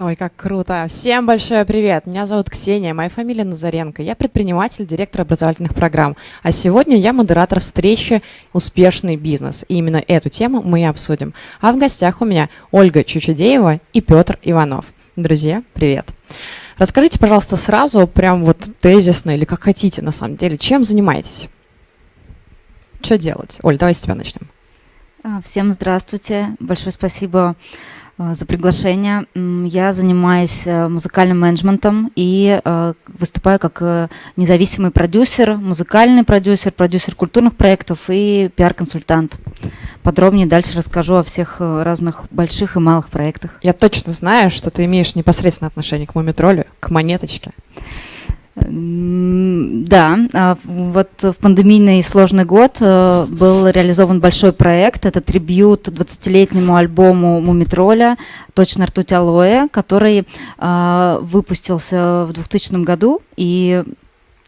Ой, как круто! Всем большой привет! Меня зовут Ксения, моя фамилия Назаренко. Я предприниматель, директор образовательных программ. А сегодня я модератор встречи «Успешный бизнес». И именно эту тему мы и обсудим. А в гостях у меня Ольга Чучудеева и Петр Иванов. Друзья, привет! Расскажите, пожалуйста, сразу, прям вот тезисно или как хотите на самом деле, чем занимаетесь? Что делать? Оль, давай с тебя начнем. А, всем здравствуйте. Большое спасибо за приглашение. Я занимаюсь э, музыкальным менеджментом и э, выступаю как э, независимый продюсер, музыкальный продюсер, продюсер культурных проектов и пиар-консультант. Подробнее дальше расскажу о всех разных больших и малых проектах. Я точно знаю, что ты имеешь непосредственное отношение к мумитролю, к монеточке. Да, а вот в пандемийный сложный год э, был реализован большой проект. Это трибют 20-летнему альбому Мумитроля «Точно ртуть алоэ», который а, выпустился в 2000 году. И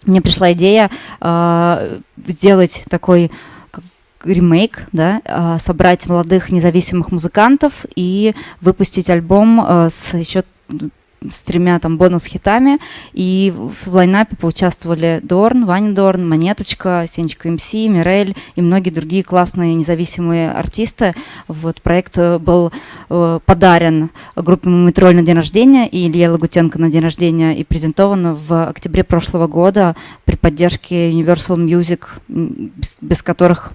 мне пришла идея а, сделать такой ремейк, да, собрать молодых независимых музыкантов и выпустить альбом э, с еще с тремя там бонус-хитами, и в лайнапе поучаствовали Дорн, Ваня Дорн, Монеточка, Сенечка МС, Мирель и многие другие классные независимые артисты. Вот проект э, был э, подарен группе Мумитроль на день рождения и Илье Лагутенко на день рождения и презентован в октябре прошлого года при поддержке Universal Music, без, без которых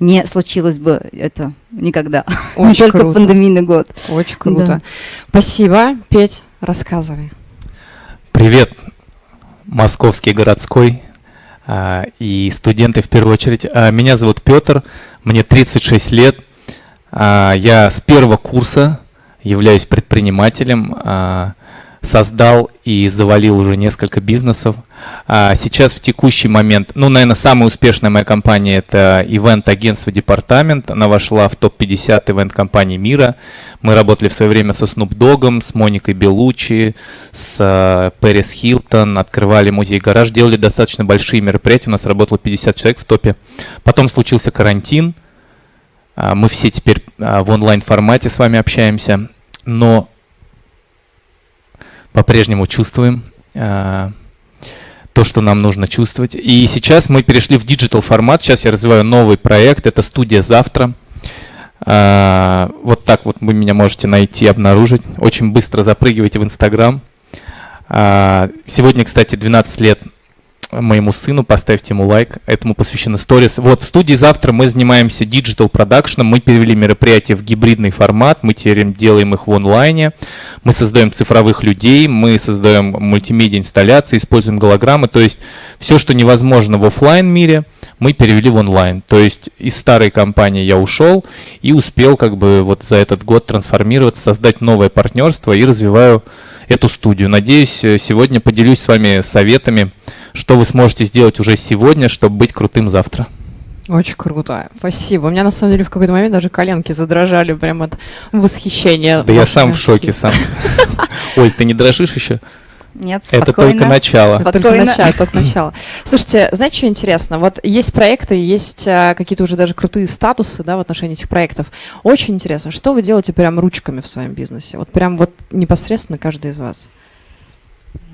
не случилось бы это никогда. Очень не только круто. пандемийный год. Очень круто. Да. Спасибо, Петь. Рассказывай. Привет, московский городской а, и студенты в первую очередь. А, меня зовут Петр, мне 36 лет. А, я с первого курса являюсь предпринимателем. А, создал и завалил уже несколько бизнесов. А сейчас в текущий момент, ну, наверное, самая успешная моя компания это ивент-агентство Департамент. Она вошла в топ-50 ивент-компаний мира. Мы работали в свое время со Snoop Dogg, с Моникой Белучи, с Пэрис Хилтон, открывали музей-гараж, делали достаточно большие мероприятия. У нас работало 50 человек в топе. Потом случился карантин. А, мы все теперь а, в онлайн-формате с вами общаемся. Но по-прежнему чувствуем э, то, что нам нужно чувствовать. И сейчас мы перешли в digital формат. Сейчас я развиваю новый проект. Это студия «Завтра». Э, вот так вот вы меня можете найти, обнаружить. Очень быстро запрыгивайте в Инстаграм. Э, сегодня, кстати, 12 лет моему сыну, поставьте ему лайк, этому посвящены сторис. Вот в студии завтра мы занимаемся digital продакшеном, мы перевели мероприятия в гибридный формат, мы теперь делаем их в онлайне, мы создаем цифровых людей, мы создаем мультимедиа инсталляции, используем голограммы, то есть все, что невозможно в офлайн мире, мы перевели в онлайн. То есть из старой компании я ушел и успел как бы вот за этот год трансформироваться, создать новое партнерство и развиваю эту студию. Надеюсь, сегодня поделюсь с вами советами, что вы сможете сделать уже сегодня, чтобы быть крутым завтра. Очень круто. Спасибо. У меня на самом деле в какой-то момент даже коленки задрожали прям от восхищения. Да я сам в шоке сам. Оль, ты не дрожишь еще? Нет, спокойно. Это только начало. Это только начало, только начало. Слушайте, знаете, что интересно? Вот есть проекты, есть а, какие-то уже даже крутые статусы, да, в отношении этих проектов. Очень интересно, что вы делаете прям ручками в своем бизнесе? Вот прям вот непосредственно каждый из вас.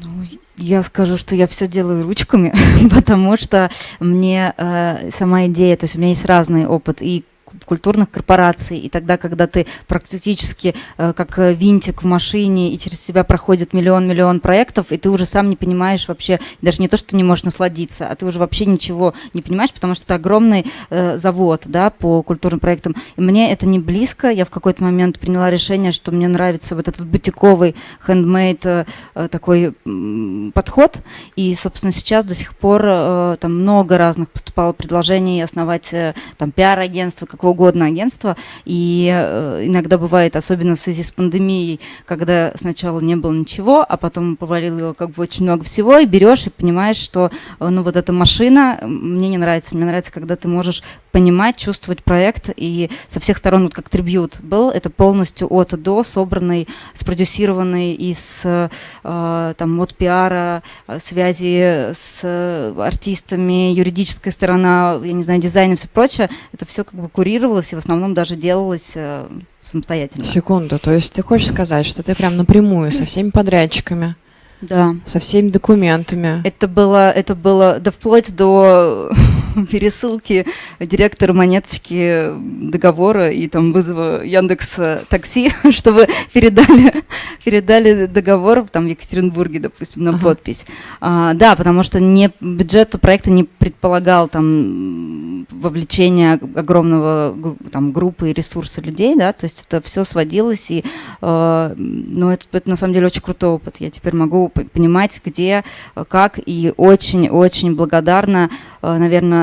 Ну, я скажу, что я все делаю ручками, потому что мне э, сама идея, то есть у меня есть разный опыт и культурных корпораций, и тогда, когда ты практически э, как э, винтик в машине, и через себя проходит миллион-миллион проектов, и ты уже сам не понимаешь вообще, даже не то, что не можешь насладиться, а ты уже вообще ничего не понимаешь, потому что это огромный э, завод, да, по культурным проектам. И мне это не близко, я в какой-то момент приняла решение, что мне нравится вот этот бутиковый, хендмейд э, э, такой э, подход, и, собственно, сейчас до сих пор э, там много разных поступало предложений основать э, там пиар-агентство, какого угодно агентство, и э, иногда бывает, особенно в связи с пандемией, когда сначала не было ничего, а потом повалило как бы очень много всего, и берешь и понимаешь, что э, ну вот эта машина мне не нравится. Мне нравится, когда ты можешь понимать, чувствовать проект, и со всех сторон, вот как трибют был, это полностью от до собранный, спродюсированный из э, там от пиара, связи с артистами, юридическая сторона, я не знаю, дизайн и все прочее, это все как бы курировалось и в основном даже делалось э, самостоятельно. Секунду, то есть ты хочешь сказать, что ты прям напрямую со всеми подрядчиками, Да. со всеми документами. Это было, это было, да вплоть до пересылки директору монеточки договора и там вызова Яндекс такси, чтобы передали, передали договор там в Екатеринбурге, допустим, на Ага. подпись. А, да, потому что не, бюджет проекта не предполагал там вовлечение огромного там, группы и ресурса людей, да, то есть это все сводилось, и, э, ну, это, это на самом деле очень крутой опыт. Я теперь могу понимать, где, э, как, и очень-очень благодарна, э, наверное,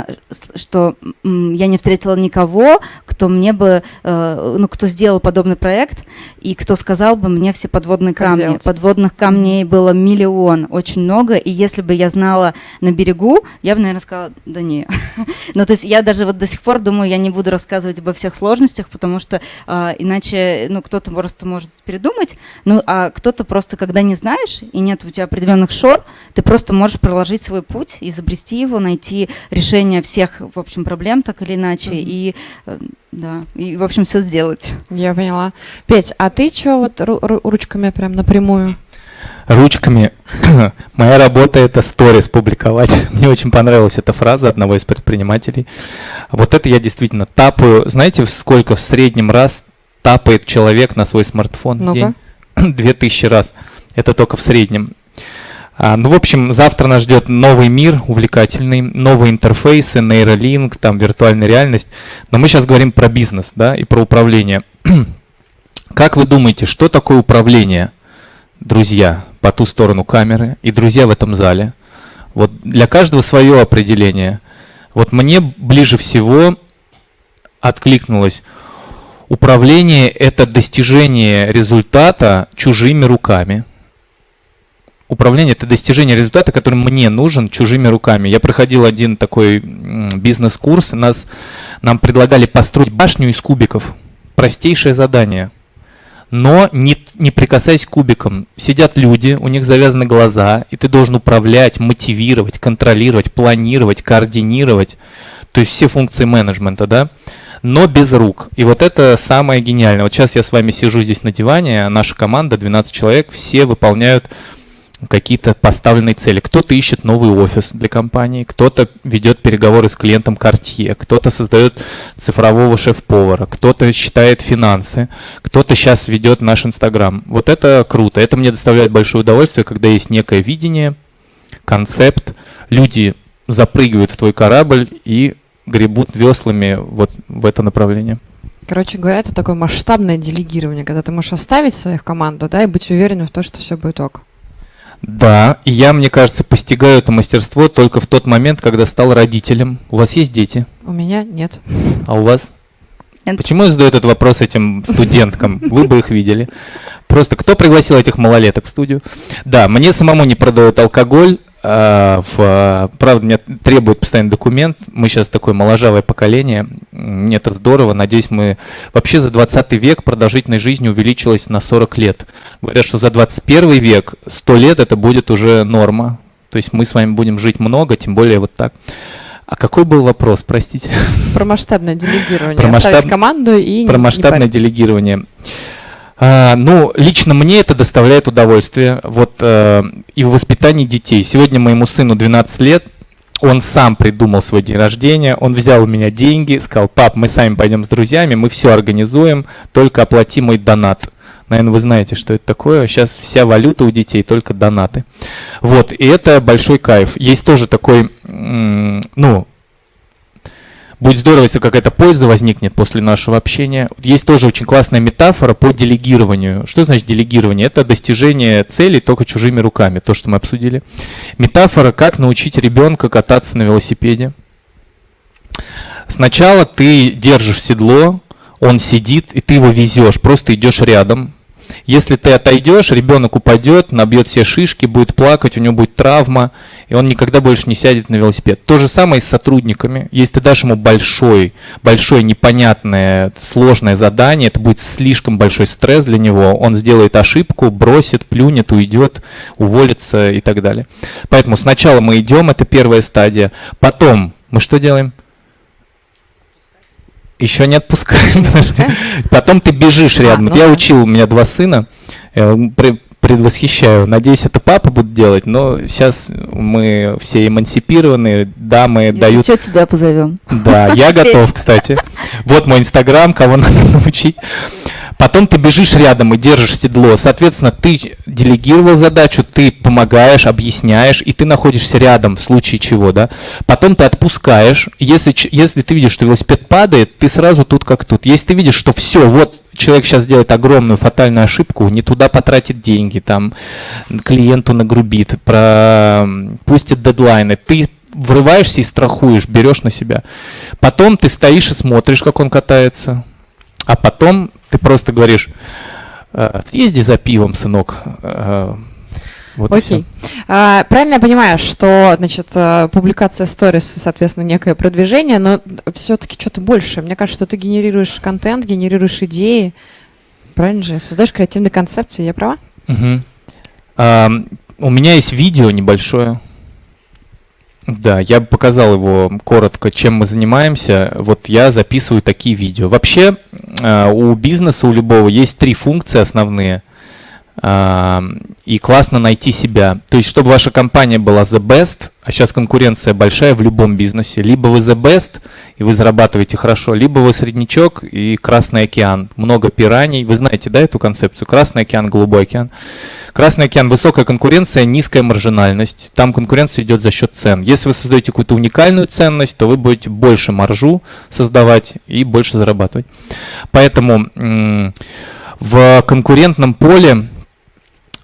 что я не встретила никого, кто мне бы, э, ну, кто сделал подобный проект, и кто сказал бы мне все подводные Как камни. делать. Подводных камней было миллион, очень много, и если бы я знала на берегу, я бы, наверное, сказала, да не. Ну, то есть я даже вот до сих пор думаю, я не буду рассказывать обо всех сложностях, потому что а, иначе, ну, кто-то просто может передумать, ну, а кто-то просто, когда не знаешь, и нет у тебя определенных шор, ты просто можешь проложить свой путь, изобрести его, найти решение всех, в общем, проблем, так или иначе, Мгм. и, э, да, и, в общем, все сделать. Я поняла. Петь, а ты что вот ру- ру- ручками прям напрямую? Ручками. Моя работа это сторис публиковать. Мне очень понравилась эта фраза одного из предпринимателей. Вот это я действительно тапаю. Знаете, сколько в среднем раз тапает человек на свой смартфон в день? Две тысячи раз. Это только в среднем. А, ну, в общем, завтра нас ждет новый мир увлекательный, новые интерфейсы, нейролинк, там виртуальная реальность. Но мы сейчас говорим про бизнес, да, и про управление. Как вы думаете, что такое управление, друзья, по ту сторону камеры и друзья в этом зале? Вот для каждого свое определение. Вот мне ближе всего откликнулось управление это достижение результата чужими руками. Управление это достижение результата, который мне нужен чужими руками. Я проходил один такой бизнес-курс, нас, нам предлагали построить башню из кубиков. Простейшее задание. Но не, не прикасаясь к кубикам. Сидят люди, у них завязаны глаза, и ты должен управлять, мотивировать, контролировать, планировать, координировать. То есть все функции менеджмента, да? но без рук. И вот это самое гениальное. Вот сейчас я с вами сижу здесь на диване, наша команда, 12 человек, все выполняют какие-то поставленные цели. Кто-то ищет новый офис для компании, кто-то ведет переговоры с клиентом Cartier, кто-то создает цифрового шеф-повара, кто-то считает финансы, кто-то сейчас ведет наш Инстаграм. Вот это круто. Это мне доставляет большое удовольствие, когда есть некое видение, концепт, люди запрыгивают в твой корабль и гребут веслами вот в это направление. Короче говоря, это такое масштабное делегирование, когда ты можешь оставить своих команду, да, и быть уверенным в том, что все будет ок. Да, и я, мне кажется, постигаю это мастерство только в тот момент, когда стал родителем. У вас есть дети? У меня нет. А у вас? Нет. Почему я задаю этот вопрос этим студенткам? Вы бы их видели. Просто кто пригласил этих малолеток в студию? Да, мне самому не продают алкоголь. А, в, а, правда, мне требует постоянный документ. Мы сейчас такое моложавое поколение. М, Это здорово. Надеюсь, мы... Вообще за 20 век продолжительность жизни увеличилась на 40 лет. Говорят, что за 21 век 100 лет это будет уже норма. То есть мы с вами будем жить много, тем более вот так. А какой был вопрос, простите? Про масштабное делегирование. Про Оставить масштаб- команду и не- Про не масштабное париться. делегирование. А, ну, лично мне это доставляет удовольствие. Вот э, и в воспитании детей. Сегодня моему сыну 12 лет. Он сам придумал свой день рождения, он взял у меня деньги, сказал, пап, мы сами пойдем с друзьями, мы все организуем, только оплати мой донат. Наверное, вы знаете, что это такое. Сейчас вся валюта у детей только донаты. Вот, и это большой кайф. Есть тоже такой, ну, Будет здорово, если какая-то польза возникнет после нашего общения. Есть тоже очень классная метафора по делегированию. Что значит делегирование? Это достижение целей только чужими руками, то, что мы обсудили. Метафора, как научить ребенка кататься на велосипеде. Сначала ты держишь седло, он сидит, и ты его везешь, просто идешь рядом. Если ты отойдешь, ребенок упадет, набьет все шишки, будет плакать, у него будет травма, и он никогда больше не сядет на велосипед. То же самое и с сотрудниками. Если ты дашь ему большой, большое непонятное, сложное задание, это будет слишком большой стресс для него, он сделает ошибку, бросит, плюнет, уйдет, уволится и так далее. Поэтому сначала мы идем, это первая стадия. Потом мы что делаем? Еще не отпускаем. Потом ты бежишь А, рядом. ну Вот я да. учил, у меня два сына. э, пре- Предвосхищаю. Надеюсь, это папа будет делать, но сейчас мы все эмансипированные, дамы Если дают что, тебя позовем. Да, я готов, кстати. Вот мой инстаграм, кого надо научить. Потом ты бежишь рядом и держишь седло. Соответственно, ты делегировал задачу, ты помогаешь, объясняешь, и ты находишься рядом в случае чего, да. Потом ты отпускаешь. Если, если ты видишь, что велосипед падает, ты сразу тут как тут. Если ты видишь, что все, вот человек сейчас сделает огромную фатальную ошибку, не туда потратит деньги, там клиенту нагрубит, про пустит дедлайны, ты врываешься и страхуешь, берешь на себя. Потом ты стоишь и смотришь, как он катается. А потом ты просто говоришь, «Э, съезди за пивом, сынок. Э, Вот Окей. А, правильно я понимаю, что, значит, э, публикация сторис, соответственно, некое продвижение, но все-таки что-то больше. Мне кажется, что ты генерируешь контент, генерируешь идеи. Правильно же? Создаешь креативные концепции, я права? Мгм. Ам, У меня есть видео небольшое. Да, я показал его коротко, чем мы занимаемся. Вот я записываю такие видео. Вообще э, у бизнеса, у любого есть три функции основные. И классно найти себя. То есть, чтобы ваша компания была the best, а сейчас конкуренция большая в любом бизнесе. Либо вы the best, и вы зарабатываете хорошо, либо вы среднячок и Красный океан. Много пираний. Вы знаете, да, эту концепцию? Красный океан, Голубой океан. Красный океан – высокая конкуренция, низкая маржинальность. Там конкуренция идет за счет цен. Если вы создаете какую-то уникальную ценность, то вы будете больше маржу создавать и больше зарабатывать. Поэтому в конкурентном поле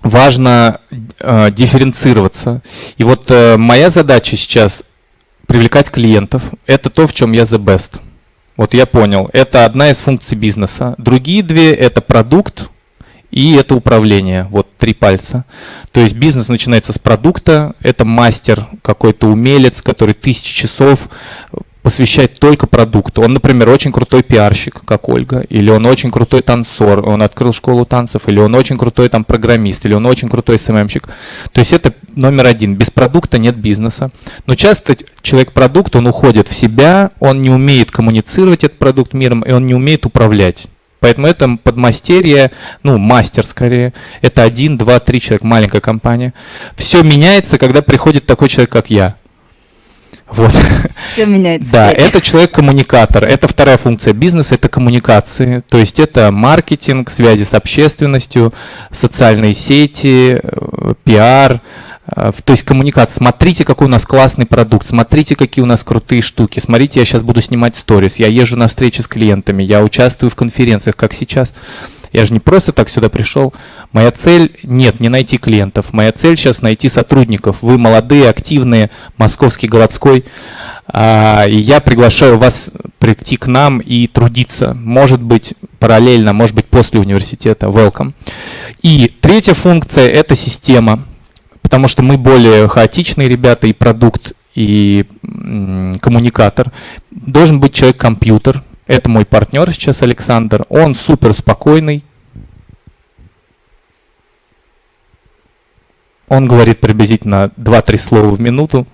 важно э, дифференцироваться. И вот э, моя задача сейчас привлекать клиентов. Это то, в чем я the best. Вот я понял. Это одна из функций бизнеса. Другие две – это продукт и это управление. Вот три пальца. То есть бизнес начинается с продукта. Это мастер, какой-то умелец, который тысячи часов посвящает только продукту. Он, например, очень крутой пиарщик, как Ольга, или он очень крутой танцор, он открыл школу танцев, или он очень крутой там программист, или он очень крутой СММщик. То есть это номер один. Без продукта нет бизнеса. Но часто человек-продукт, он уходит в себя, он не умеет коммуницировать этот продукт миром, и он не умеет управлять. Поэтому это подмастерье, ну, мастер скорее. Это один, два, три человека, маленькая компания. Все меняется, когда приходит такой человек, как я. Вот. Все меняется. Да, это человек-коммуникатор. Это вторая функция бизнеса, это коммуникации. То есть это маркетинг, связи с общественностью, социальные сети, э, пиар. э, То есть коммуникация. Смотрите, какой у нас классный продукт, смотрите, какие у нас крутые штуки. Смотрите, я сейчас буду снимать сторис, я езжу на встречи с клиентами, я участвую в конференциях, как сейчас. Я же не просто так сюда пришел. Моя цель нет, не найти клиентов. Моя цель сейчас найти сотрудников. Вы молодые, активные, московский городской. А, и я приглашаю вас прийти к нам и трудиться. Может быть, параллельно, может быть, после университета. Welcome. И третья функция – это система. Потому что мы более хаотичные ребята, и продукт, и коммуникатор. Должен быть человек-компьютер. Это мой партнер сейчас, Александр. Он супер спокойный. Он говорит приблизительно 2-3 слова в минуту.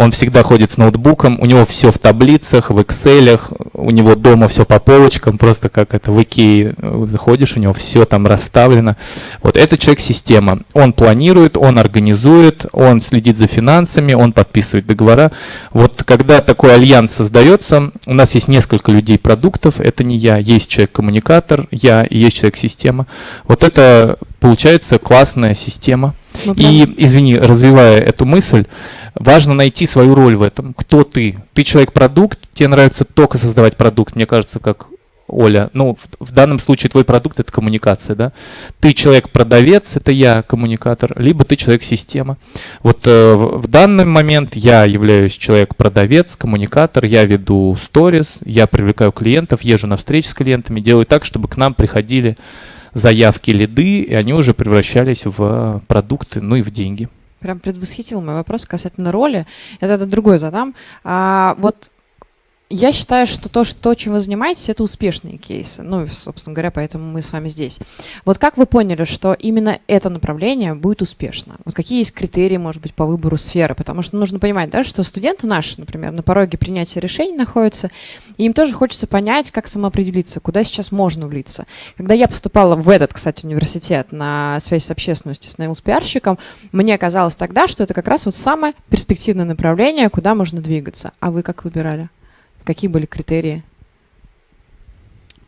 Он всегда ходит с ноутбуком, у него все в таблицах, в Excel, у него дома все по полочкам, просто как это в Икее э, заходишь, у него все там расставлено. Вот это человек-система. Он планирует, он организует, он следит за финансами, он подписывает договора. Вот когда такой альянс создается, у нас есть несколько людей продуктов, это не я, есть человек-коммуникатор, я и есть человек-система. Вот это получается классная система. Ну, И, извини, развивая эту мысль, важно найти свою роль в этом. Кто ты? Ты человек-продукт, тебе нравится только создавать продукт, мне кажется, как Оля. Ну, в, в данном случае твой продукт это коммуникация, да? Ты человек-продавец, это я коммуникатор, либо ты человек-система. Вот э, в в данный момент я являюсь человек-продавец, коммуникатор, я веду сторис, я привлекаю клиентов, езжу на встречи с клиентами, делаю так, чтобы к нам приходили заявки, лиды, и они уже превращались в продукты, ну и в деньги. Прям предвосхитил мой вопрос касательно роли. Это, это другой задам. А, вот я считаю, что то, что, то, чем вы занимаетесь, это успешные кейсы. Ну, собственно говоря, поэтому мы с вами здесь. Вот как вы поняли, что именно это направление будет успешно? Вот какие есть критерии, может быть, по выбору сферы? Потому что нужно понимать, да, что студенты наши, например, на пороге принятия решений находятся, и им тоже хочется понять, как самоопределиться, куда сейчас можно влиться. Когда я поступала в этот, кстати, университет на связь с общественностью, с наилс-пиарщиком, мне казалось тогда, что это как раз вот самое перспективное направление, куда можно двигаться. А вы как выбирали? Какие были критерии?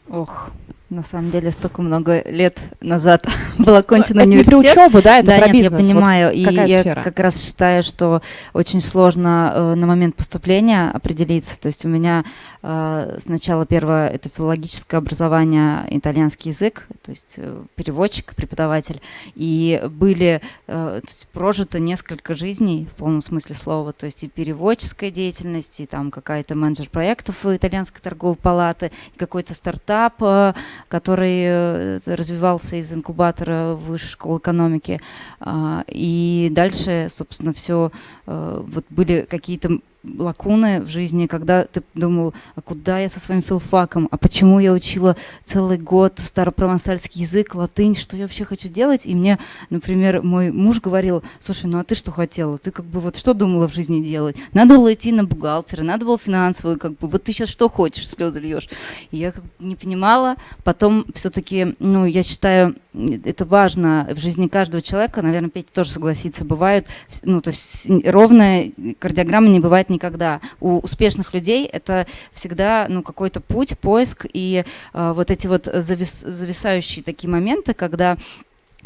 Ох, на самом деле столько много лет назад был окончен это университет. Не про учебу, да, это да, про нет, бизнес. Я понимаю, вот и я сфера? как раз считаю, что очень сложно э, на момент поступления определиться. То есть у меня э, сначала первое это филологическое образование, итальянский язык, то есть э, переводчик, преподаватель, и были э, прожито несколько жизней в полном смысле слова, то есть и переводческая деятельность, и там какая-то менеджер проектов итальянской торговой палаты, какой-то стартап. Э, который э, развивался из инкубатора высшей школы экономики. А, и дальше, собственно, все э, вот были какие-то лакуны в жизни, когда ты думал, а куда я со своим филфаком, а почему я учила целый год старопровансальский язык, латынь, что я вообще хочу делать? И мне, например, мой муж говорил, слушай, ну а ты что хотела? Ты как бы вот что думала в жизни делать? Надо было идти на бухгалтера, надо было финансовую, как бы, вот ты сейчас что хочешь, слезы льешь? И я как бы не понимала, потом все-таки, ну, я считаю, это важно в жизни каждого человека, наверное, Петя тоже согласится, бывают, ну, то есть ровная кардиограмма не бывает никогда. У успешных людей это всегда ну, какой-то путь, поиск и э, вот эти вот завис, зависающие такие моменты, когда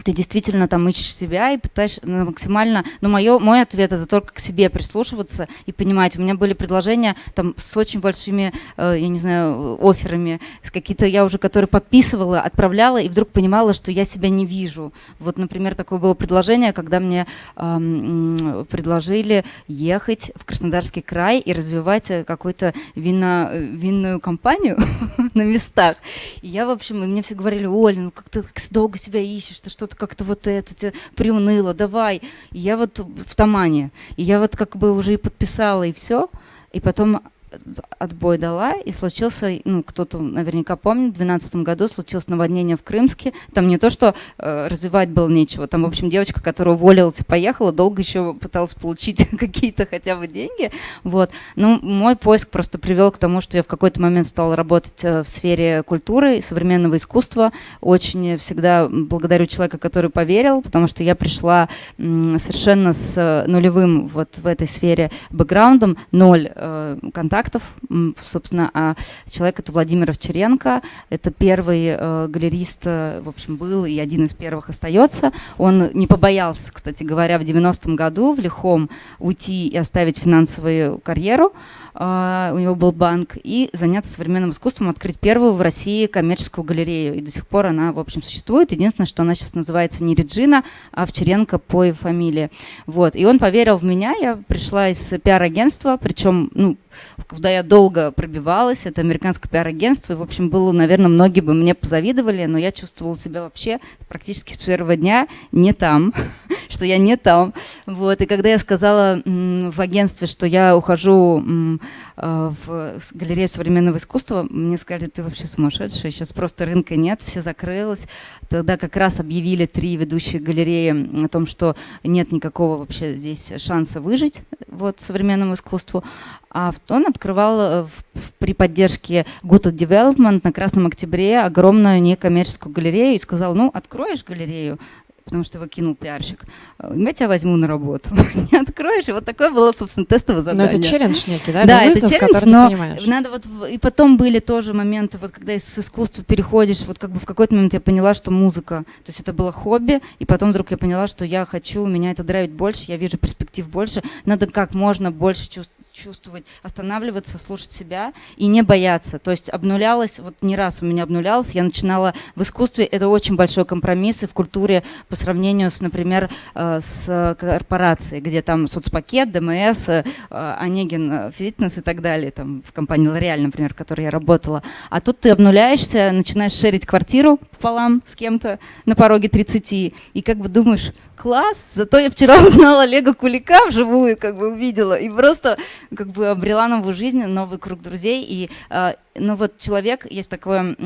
ты действительно там ищешь себя и пытаешься ну, максимально, но мое, мой ответ это только к себе прислушиваться и понимать. У меня были предложения там с очень большими, э, я не знаю, офферами, с какие-то я уже, которые подписывала, отправляла и вдруг понимала, что я себя не вижу. Вот, например, такое было предложение, когда мне э, предложили ехать в Краснодарский край и развивать э, какую-то вино, э, винную компанию на местах. И я, в общем, и мне все говорили, Оля, ну как ты долго себя ищешь, ты что что-то как-то вот это приуныло, давай. И я вот в Тамане. И я вот как бы уже и подписала, и все. И потом отбой дала, и случился, ну, кто-то наверняка помнит, в 2012 году случилось наводнение в Крымске. Там не то, что э, развивать было нечего, там, в общем, девочка, которая уволилась и поехала, долго еще пыталась получить какие-то хотя бы деньги. Вот. Ну, мой поиск просто привел к тому, что я в какой-то момент стала работать э, в сфере культуры современного искусства. Очень всегда благодарю человека, который поверил, потому что я пришла совершенно с нулевым вот в этой сфере бэкграундом, ноль э, контактов, контактов. Собственно, а человек это Владимир Овчаренко. Это первый э, галерист, э, в общем, был и один из первых остается. Он не побоялся, кстати говоря, в 90-м году в Лихом уйти и оставить финансовую карьеру. Uh, у него был банк, и заняться современным искусством, открыть первую в России коммерческую галерею. И до сих пор она, в общем, существует. Единственное, что она сейчас называется не Реджина, а Овчаренко по ее фамилии. Вот. И он поверил в меня, я пришла из пиар-агентства, причем, ну, куда я долго пробивалась, это американское пиар-агентство, и, в общем, было, наверное, многие бы мне позавидовали, но я чувствовала себя вообще практически с первого дня не там, что я не там. Вот. И когда я сказала в агентстве, что я ухожу в галерею современного искусства, мне сказали, ты вообще сумасшедшая, сейчас просто рынка нет, все закрылось. Тогда как раз объявили три ведущие галереи о том, что нет никакого вообще здесь шанса выжить вот, современному искусству. А он открывал э, при поддержке Good Development на Красном Октябре огромную некоммерческую галерею и сказал, ну, откроешь галерею, потому что его кинул пиарщик. Я тебя возьму на работу. Не откроешь. И вот такое было, собственно, тестовое задание. Но это челлендж некий, да? Да, это, вызов, это челлендж, но понимаешь. надо вот... И потом были тоже моменты, вот когда из искусства переходишь, вот как бы в какой-то момент я поняла, что музыка, то есть это было хобби, и потом вдруг я поняла, что я хочу, меня это драйвит больше, я вижу перспектив больше, надо как можно больше чувствовать чувствовать, останавливаться, слушать себя и не бояться. То есть обнулялась, вот не раз у меня обнулялась, я начинала в искусстве, это очень большой компромисс и в культуре по сравнению с, например, э, с корпорацией, где там соцпакет, ДМС, э, Онегин э, Фитнес и так далее, там в компании L'Oreal, например, в которой я работала. А тут ты обнуляешься, начинаешь шерить квартиру пополам с кем-то на пороге 30, и как бы думаешь, класс, зато я вчера узнала Олега Кулика вживую, как бы увидела, и просто как бы обрела новую жизнь, новый круг друзей. И, э, ну вот человек, есть такое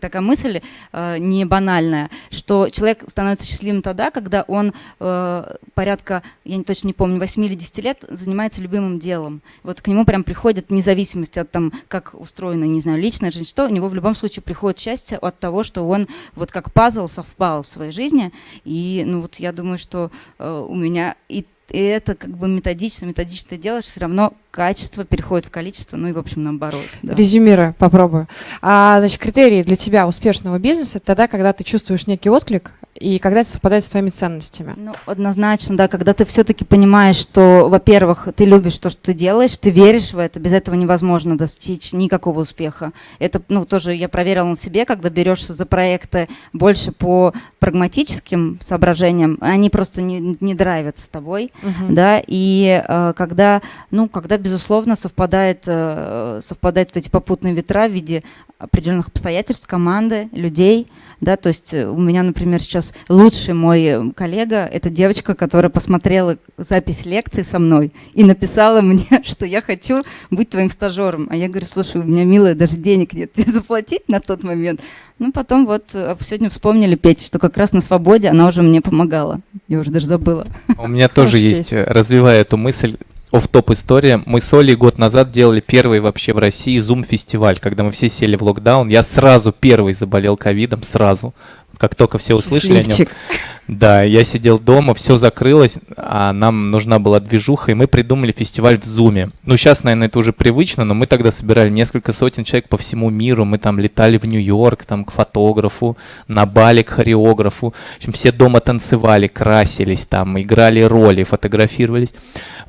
такая мысль э, не банальная, что человек становится счастливым тогда, когда он э, порядка, я точно не помню, 8 или 10 лет занимается любимым делом. Вот к нему прям приходит независимость от там, как устроена, не знаю, личная жизнь, что у него в любом случае приходит счастье от того, что он вот как пазл совпал в своей жизни. И ну вот я думаю, что э, у меня и и это как бы методично, методично делаешь, все равно качество переходит в количество, ну и, в общем, наоборот. Да. Резюмируя, попробую. А, значит, критерии для тебя успешного бизнеса – тогда, когда ты чувствуешь некий отклик и когда это совпадает с твоими ценностями? Ну, однозначно, да, когда ты все-таки понимаешь, что, во-первых, ты любишь то, что ты делаешь, ты веришь в это, без этого невозможно достичь никакого успеха. Это, ну, тоже я проверила на себе, когда берешься за проекты больше по прагматическим соображениям, они просто не, не драйвятся тобой, uh-huh. да, и э, когда, ну, когда, безусловно, совпадает, э, совпадают вот эти попутные ветра в виде определенных обстоятельств, команды, людей, да, то есть э, у меня, например, сейчас лучший мой э, коллега, это девочка, которая посмотрела запись лекции со мной и написала мне, что я хочу быть твоим стажером. А я говорю, слушай, у меня, милая, даже денег нет тебе заплатить на тот момент. Ну, потом вот э, сегодня вспомнили Петь, что как раз на свободе она уже мне помогала. Я уже даже забыла. У меня тоже есть, развивая эту мысль, оф топ история. Мы с Олей год назад делали первый вообще в России Zoom-фестиваль, когда мы все сели в локдаун. Я сразу первый заболел ковидом, сразу. Как только все услышали Счастливчик. о нем. Да, я сидел дома, все закрылось, а нам нужна была движуха, и мы придумали фестиваль в Зуме. Ну, сейчас, наверное, это уже привычно, но мы тогда собирали несколько сотен человек по всему миру, мы там летали в Нью-Йорк, там, к фотографу, на Бали к хореографу. В общем, все дома танцевали, красились там, играли роли, фотографировались.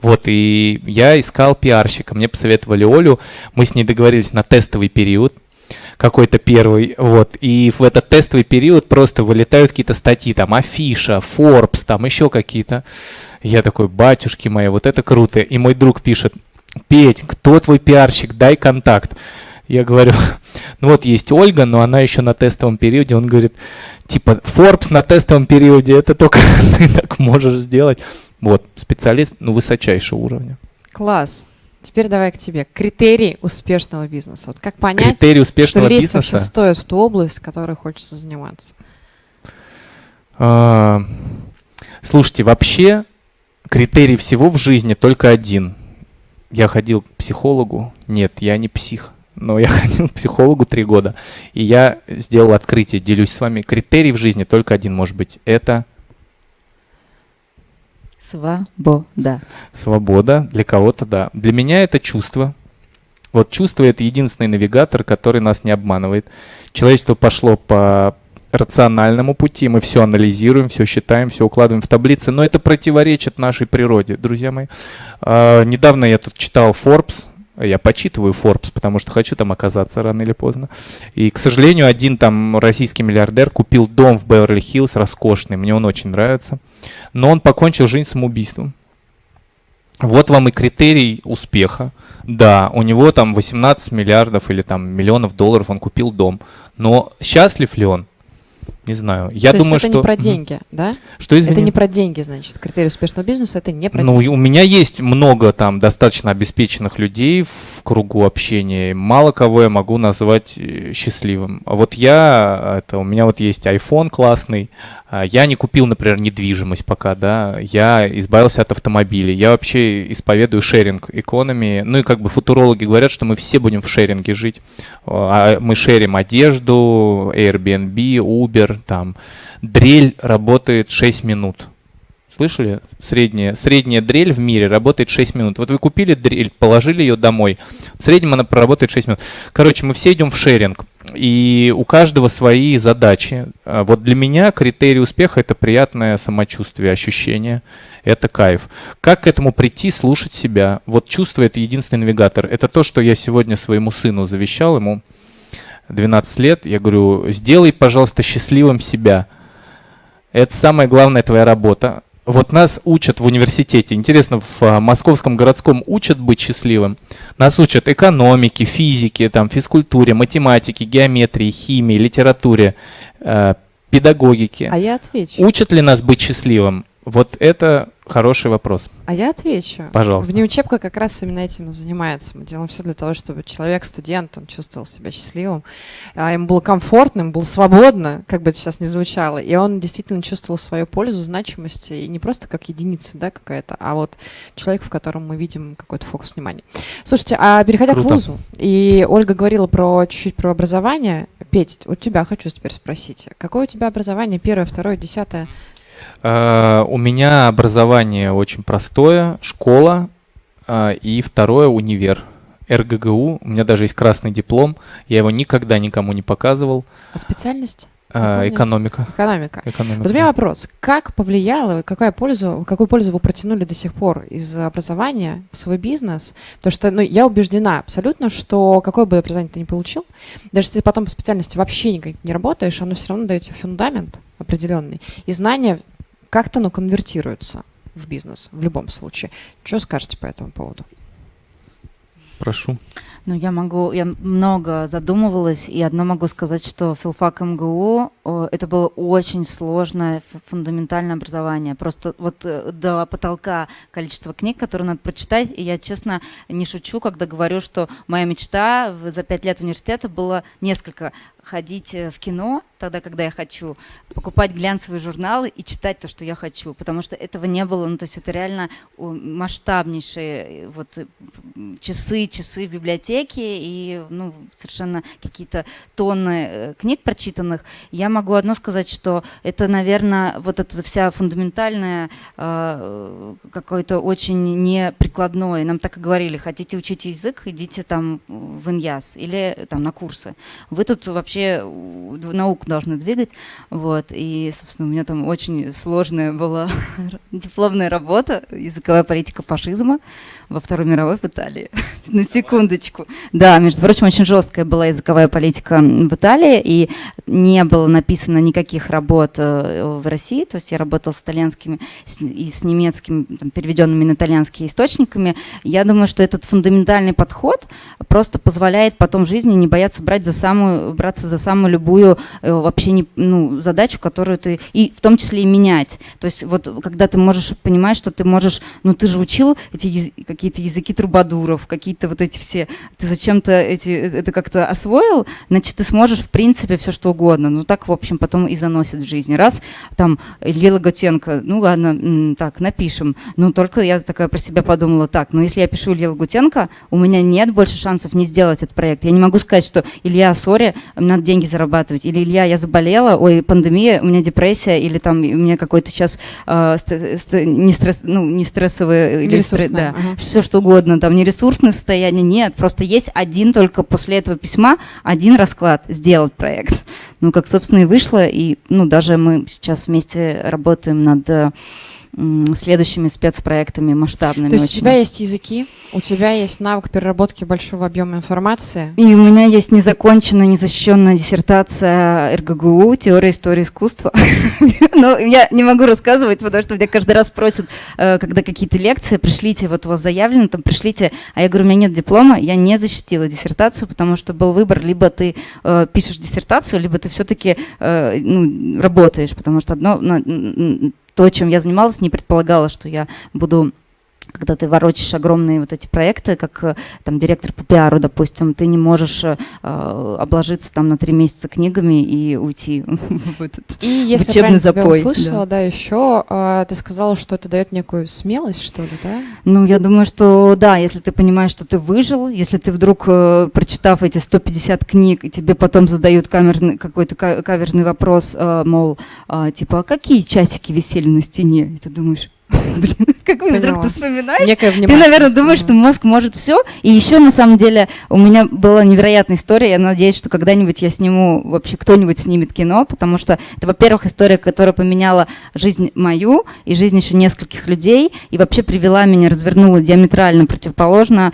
Вот, и я искал пиарщика, мне посоветовали Олю, мы с ней договорились на тестовый период, какой-то первый, вот, и в этот тестовый период просто вылетают какие-то статьи, там, Афиша, Forbes, там, еще какие-то. Я такой, батюшки мои, вот это круто. И мой друг пишет, Петь, кто твой пиарщик, дай контакт. Я говорю, ну вот есть Ольга, но она еще на тестовом периоде. Он говорит, типа, Forbes на тестовом периоде, это только ты так можешь сделать. Вот, специалист, ну, высочайшего уровня. Класс. Теперь давай к тебе. Критерий успешного бизнеса. Вот как понять, Критерий успешного что лезть бизнеса? вообще стоит в ту область, которой хочется заниматься? А, слушайте, вообще критерий всего в жизни только один. Я ходил к психологу. Нет, я не псих. Но я ходил к психологу три года. И я сделал открытие, делюсь с вами. Критерий в жизни только один может быть. Это Свобода. Свобода для кого-то, да. Для меня это чувство. Вот чувство это единственный навигатор, который нас не обманывает. Человечество пошло по рациональному пути, мы все анализируем, все считаем, все укладываем в таблицы, но это противоречит нашей природе, друзья мои. А, недавно я тут читал Forbes, я почитываю Forbes, потому что хочу там оказаться рано или поздно. И, к сожалению, один там российский миллиардер купил дом в Беверли-Хиллз роскошный, мне он очень нравится. Но он покончил жизнь самоубийством. Вот вам и критерий успеха. Да, у него там 18 миллиардов или там миллионов долларов он купил дом. Но счастлив ли он? Не знаю. Я То думаю, есть это что... не про деньги, да? Что, извини? Это не про деньги, значит. Критерий успешного бизнеса это не про Ну, деньги. и у меня есть много там достаточно обеспеченных людей в кругу общения. Мало кого я могу назвать э, счастливым. А вот я, это у меня вот есть iPhone классный. А Я не купил, например, недвижимость пока, да. Я избавился от автомобилей. Я вообще исповедую шеринг экономии. Ну и как бы футурологи говорят, что мы все будем в шеринге жить. А Мы шерим одежду, Airbnb, Uber, там. Дрель работает 6 минут. Слышали? Средняя, средняя дрель в мире работает 6 минут. Вот вы купили дрель, положили ее домой. В среднем она проработает 6 минут. Короче, мы все идем в шеринг. И у каждого свои задачи. А Вот для меня критерий успеха это приятное самочувствие, ощущение. Это кайф. Как к этому прийти, слушать себя? Вот чувство это единственный навигатор. Это то, что я сегодня своему сыну завещал, ему 12 лет. Я говорю, сделай, пожалуйста, счастливым себя. Это самая главная твоя работа. Вот нас учат в университете, интересно, в а, Московском городском учат быть счастливым. Нас учат экономике, физике, там, физкультуре, математике, геометрии, химии, литературе, э, педагогике. А я отвечу. Учат ли нас быть счастливым? Вот это Хороший вопрос. А я отвечу. Пожалуйста. Внеучебка как раз именно этим и занимается. Мы делаем все для того, чтобы человек, студент, он чувствовал себя счастливым, а ему было комфортно, ему было свободно, как бы это сейчас не звучало, и он действительно чувствовал свою пользу, значимость, и не просто как единица, да, какая-то, а вот человек, в котором мы видим какой-то фокус внимания. Слушайте, а переходя Круто. к вузу, и Ольга говорила про чуть-чуть про образование. Петь, у тебя хочу теперь спросить. Какое у тебя образование? Первое, второе, десятое? Э, У меня образование очень простое, школа э, и второе универ. РГГУ, у меня даже есть красный диплом, я его никогда никому не показывал. А специальность? Э, помнишь? Экономика. Экономика. Экономика. Вот у меня вопрос. Как повлияло, какая пользу, какую пользу вы протянули до сих пор из образования в свой бизнес? Потому что ну, я убеждена абсолютно, что какое бы образование ты ни получил, даже если ты потом по специальности вообще никак не работаешь, оно все равно дает тебе фундамент определенный. И знания как-то ну, конвертируются в бизнес в любом случае. Что скажете по этому поводу? Прошу. Ну, я могу, я много задумывалась, и одно могу сказать, что филфак МГУ о, это было очень сложное фундаментальное образование. Просто вот э, до потолка количество книг, которые надо прочитать, и я, честно, не шучу, когда говорю, что моя мечта за пять лет университета было несколько ходить э, в кино, тогда, когда я хочу, покупать глянцевые журналы и читать то, что я хочу, потому что этого не было, ну, то есть это реально масштабнейшие э, вот э, часы, часы в библиотеке и, ну, совершенно какие-то тонны э, книг прочитанных. Я могу одно сказать, что это, наверное, вот эта вся фундаментальная э, какое-то очень неприкладное. Нам так и говорили, хотите учить язык, идите там в Иньяс или там на курсы. Вы тут вообще у- науку должны двигать. Вот. И, собственно, у меня там очень сложная была дипломная работа «Языковая политика фашизма» во Второй мировой в Италии. На секундочку. Да, между прочим, очень жесткая была языковая политика в Италии, и не было написано никаких работ э, в России, то есть я работала с итальянскими и с немецкими, там, переведенными на итальянские источниками. Я думаю, что этот фундаментальный подход просто позволяет потом в жизни не бояться брать за самую, браться за самую любую э, вообще не, ну, задачу, которую ты, и в том числе и менять. То есть вот когда ты можешь понимать, что ты можешь, ну ты же учил эти какие-то языки трубадуров, какие-то вот эти все, ты зачем-то эти, э, это как-то освоил, значит ты сможешь в принципе все что угодно. Ну так, в общем, потом и заносит в жизни. Раз там Илья Лагутенко, ну ладно, так, напишем. Ну только я такая про себя подумала, так, ну если я пишу Илья Лагутенко, у меня нет больше шансов не сделать этот проект. Я не могу сказать, что Илья, сори, надо деньги зарабатывать, или Илья, я заболела, ой, пандемия, у меня депрессия, или там у меня какой-то сейчас не, стресс, ну, не стрессовый, или стре- Нересурсное, да, ага. все что угодно, там не ресурсное состояние, нет, просто есть один только после этого письма, один расклад, сделать проект. Ну, как, собственно, и вышло, и, ну, даже мы сейчас вместе работаем над э, следующими спецпроектами масштабными. То есть у очень. тебя есть языки, у тебя есть навык переработки большого объема информации. И у меня есть незаконченная, незащищенная диссертация РГГУ «Теория истории искусства». Но я не могу рассказывать, потому что меня каждый раз просят, э, когда какие-то лекции, пришлите, вот у вас заявлено, там пришлите, а я говорю, у меня нет диплома, я не защитила диссертацию, потому что был выбор, либо ты э, пишешь диссертацию, либо ты все-таки ну, работаешь, потому что одно, то, чем я занималась, не предполагала, что я буду когда ты ворочишь огромные вот эти проекты, как э, там директор по пиару, допустим, ты не можешь э, обложиться там на три месяца книгами и уйти в этот. И если я Учебный правильно тебя запой, услышала, да, еще а, ты сказала, что это дает некую смелость, что ли, да? Ну, я думаю, что да, если ты понимаешь, что ты выжил, если ты вдруг, э, прочитав эти 150 книг, и тебе потом задают камерный, какой-то ка- каверный вопрос, э, мол, а, типа, а какие часики висели на стене? И ты думаешь, блин, как вдруг Поняла. ты вспоминаешь? Ты, наверное, думаешь, что мозг может все. И еще, на самом деле, у меня была невероятная история. Я надеюсь, что когда-нибудь я сниму, вообще кто-нибудь снимет кино, потому что это, во-первых, история, которая поменяла жизнь мою и жизнь еще нескольких людей, и вообще привела меня, развернула диаметрально противоположно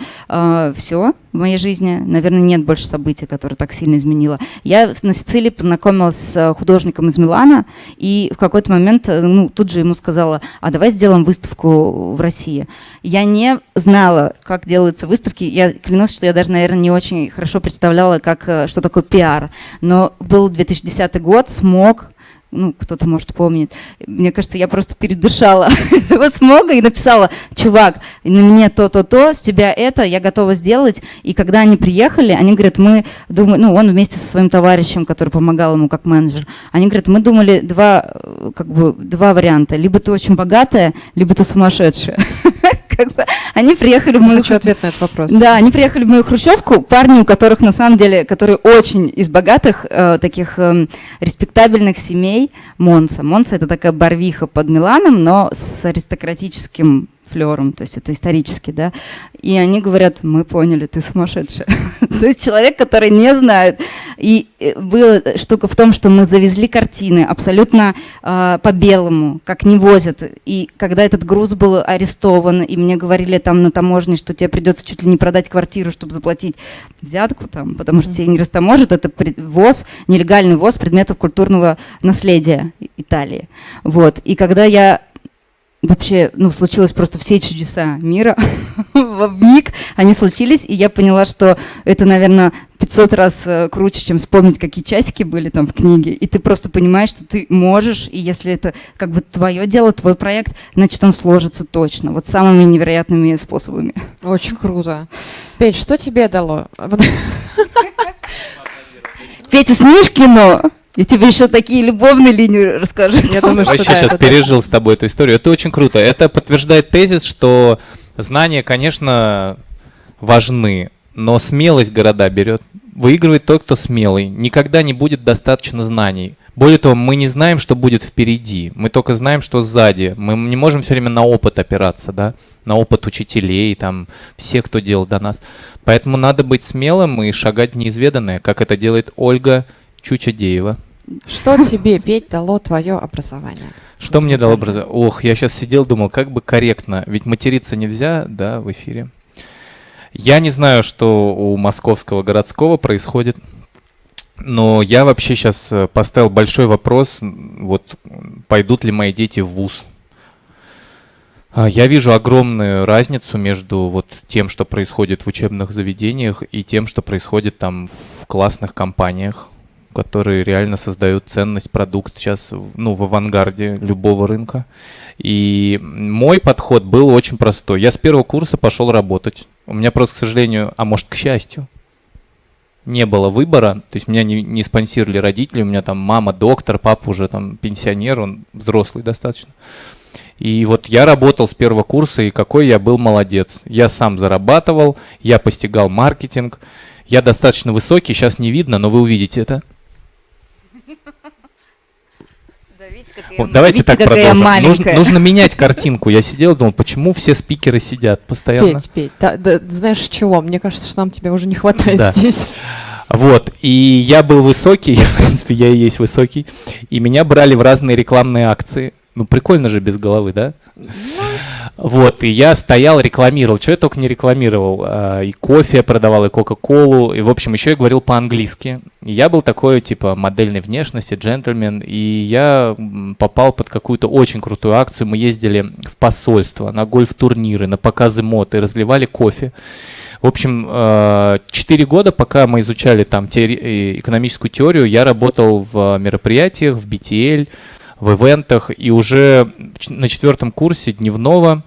все в моей жизни. Наверное, нет больше событий, которые так сильно изменило. Я на Сицилии познакомилась с э, художником из Милана, и в какой-то момент, э, ну, тут же ему сказала, а давай сделаем выставку в России. Я не знала, как делаются выставки. Я клянусь, что я даже, наверное, не очень хорошо представляла, как, э, что такое пиар. Но был 2010 год, смог, ну, кто-то, может, помнит. Мне кажется, я просто передышала его смога и написала, чувак, на мне то-то-то, с тебя это, я готова сделать. И когда они приехали, они говорят, мы думаем, ну, он вместе со своим товарищем, который помогал ему как менеджер, они говорят, мы думали два, как бы, два варианта. Либо ты очень богатая, либо ты сумасшедшая. как бы, они приехали в мою... Хочу ответ на этот вопрос. Да, они приехали в мою хрущевку, парни, у которых на самом деле, которые очень из богатых, э, таких э, респектабельных семей, Монса. Монса это такая барвиха под Миланом, но с аристократическим флером, то есть это исторически, да. И они говорят, мы поняли, ты сумасшедшая. то есть человек, который не знает. И э, была штука в том, что мы завезли картины абсолютно э, по-белому, как не возят. И когда этот груз был арестован, и мне говорили там на таможне, что тебе придется чуть ли не продать квартиру, чтобы заплатить взятку там, потому что тебе не растаможат, это ввоз, нелегальный ввоз предметов культурного наследия Италии. Вот. И когда я вообще, ну, случилось просто все чудеса мира в миг, они случились, и я поняла, что это, наверное, 500 раз э, круче, чем вспомнить, какие часики были там в книге, и ты просто понимаешь, что ты можешь, и если это как бы твое дело, твой проект, значит, он сложится точно, вот самыми невероятными способами. Очень круто. Петь, что тебе дало? Петя, снимешь кино? Я тебе еще такие любовные линии расскажу. Я думаю, что Вообще да, сейчас пережил с тобой эту историю. Это очень круто. Это подтверждает тезис, что знания, конечно, важны, но смелость города берет. Выигрывает тот, кто смелый. Никогда не будет достаточно знаний. Более того, мы не знаем, что будет впереди. Мы только знаем, что сзади. Мы не можем все время на опыт опираться, да, на опыт учителей, там, все, кто делал до нас. Поэтому надо быть смелым и шагать в неизведанное, как это делает Ольга Чучадеева. Что тебе, Петь, дало твое образование? Что мне дало образование? Ох, я сейчас сидел, думал, как бы корректно. Ведь материться нельзя, да, в эфире. Я не знаю, что у московского городского происходит, но я вообще сейчас э, поставил большой вопрос, вот пойдут ли мои дети в ВУЗ. А, я вижу огромную разницу между вот тем, что происходит в учебных заведениях, и тем, что происходит там в классных компаниях которые реально создают ценность, продукт сейчас ну, в авангарде любого рынка. И мой подход был очень простой. Я с первого курса пошел работать. У меня просто, к сожалению, а может, к счастью, не было выбора. То есть меня не, не спонсировали родители. У меня там мама доктор, папа уже там пенсионер, он взрослый достаточно. И вот я работал с первого курса, и какой я был молодец. Я сам зарабатывал, я постигал маркетинг. Я достаточно высокий, сейчас не видно, но вы увидите это. Вот, давайте видите, так продолжим. Нужно, нужно менять картинку. Я сидел, думал, почему все спикеры сидят постоянно. Петь, Петь, да, да, знаешь чего? Мне кажется, что нам тебя уже не хватает да. здесь. Вот, и я был высокий, в принципе, я и есть высокий, и меня брали в разные рекламные акции. Ну, прикольно же без головы, да? Ну, вот, и я стоял, рекламировал. Что я только не рекламировал. А, и кофе продавал, и Кока-Колу. И, в общем, еще я говорил по-английски. Я был такой, типа, модельной внешности, джентльмен. И я попал под какую-то очень крутую акцию. Мы ездили в посольство, на гольф-турниры, на показы мод и разливали кофе. В общем, а, четыре года, пока мы изучали там теори- экономическую теорию, я работал в мероприятиях, в BTL, в ивентах, и уже на четвертом курсе дневного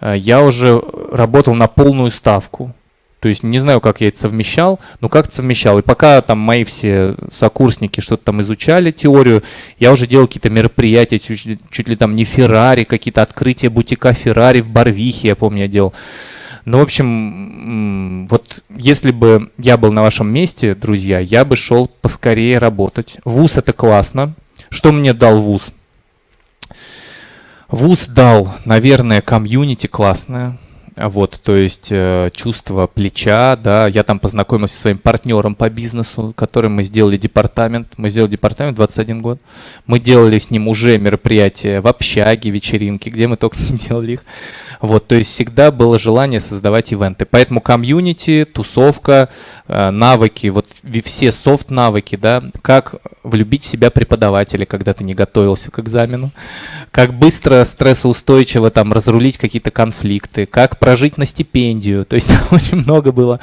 э, я уже работал на полную ставку. То есть не знаю, как я это совмещал, но как-то совмещал. И пока там мои все сокурсники что-то там изучали теорию, я уже делал какие-то мероприятия, чуть, чуть ли там не Феррари, какие-то открытия бутика Феррари в Барвихе, я помню, я делал. Ну, в общем, вот если бы я был на вашем месте, друзья, я бы шел поскорее работать. ВУЗ это классно, что мне дал вуз? Вуз дал, наверное, комьюнити классное. Вот, то есть э, чувство плеча, да, я там познакомился со своим партнером по бизнесу, которым мы сделали департамент, мы сделали департамент 21 год, мы делали с ним уже мероприятия в общаге, вечеринки, где мы только не делали их, вот, то есть всегда было желание создавать ивенты, поэтому комьюнити, тусовка, э, навыки, вот все soft-навыки, да, как влюбить в себя преподавателя, когда ты не готовился к экзамену, как быстро, стрессоустойчиво там разрулить какие-то конфликты, как прожить на стипендию. То есть очень много было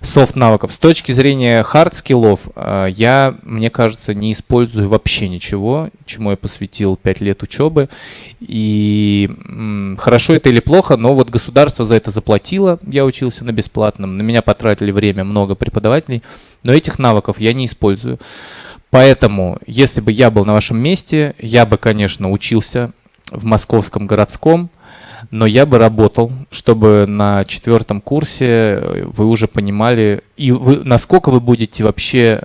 soft-навыков. С точки зрения хард-скиллов, э, я, мне кажется, не использую вообще ничего, чему я посвятил 5 лет учебы. И хорошо это или плохо, но вот государство за это заплатило, я учился на бесплатном, на меня потратили время много преподавателей, но этих навыков я не использую. Поэтому, если бы я был на вашем месте, я бы, конечно, учился в московском городском, но я бы работал, чтобы на четвертом курсе вы уже понимали, и вы, насколько вы будете вообще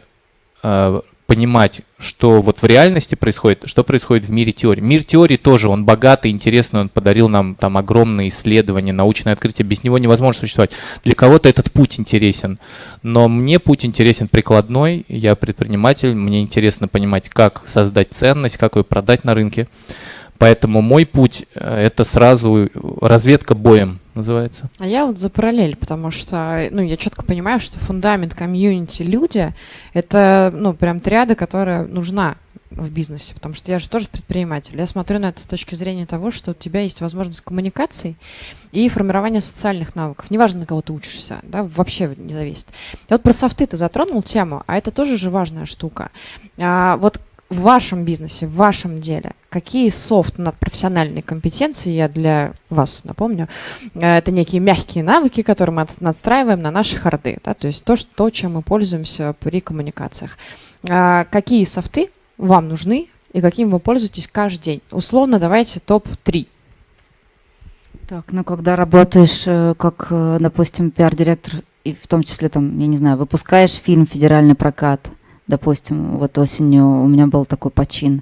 э, понимать, что вот в реальности происходит, что происходит в мире теории. Мир теории тоже, он богатый, интересный, он подарил нам там огромные исследования, научное открытие, без него невозможно существовать. Для кого-то этот путь интересен, но мне путь интересен прикладной, я предприниматель, мне интересно понимать, как создать ценность, как ее продать на рынке. Поэтому мой путь э, это сразу разведка боем называется. А я вот за параллель, потому что, ну, я четко понимаю, что фундамент комьюнити люди это, ну, прям триада, которая нужна в бизнесе, потому что я же тоже предприниматель. Я смотрю на это с точки зрения того, что у тебя есть возможность коммуникаций и формирования социальных навыков. Неважно, на кого ты учишься, да, вообще не зависит. И вот про софты ты затронул тему, а это тоже же важная штука. А, вот в вашем бизнесе, в вашем деле, какие софт надпрофессиональные компетенции, я для вас напомню, э, это некие мягкие навыки, которые мы надстраиваем на наши харды, да, то есть то, что, чем мы пользуемся при коммуникациях. А какие софты вам нужны и каким вы пользуетесь каждый день? Условно давайте топ-3. Так, ну когда работаешь э, как, э, допустим, пиар-директор, и в том числе там, я не знаю, выпускаешь фильм «Федеральный прокат», допустим, вот осенью у меня был такой почин.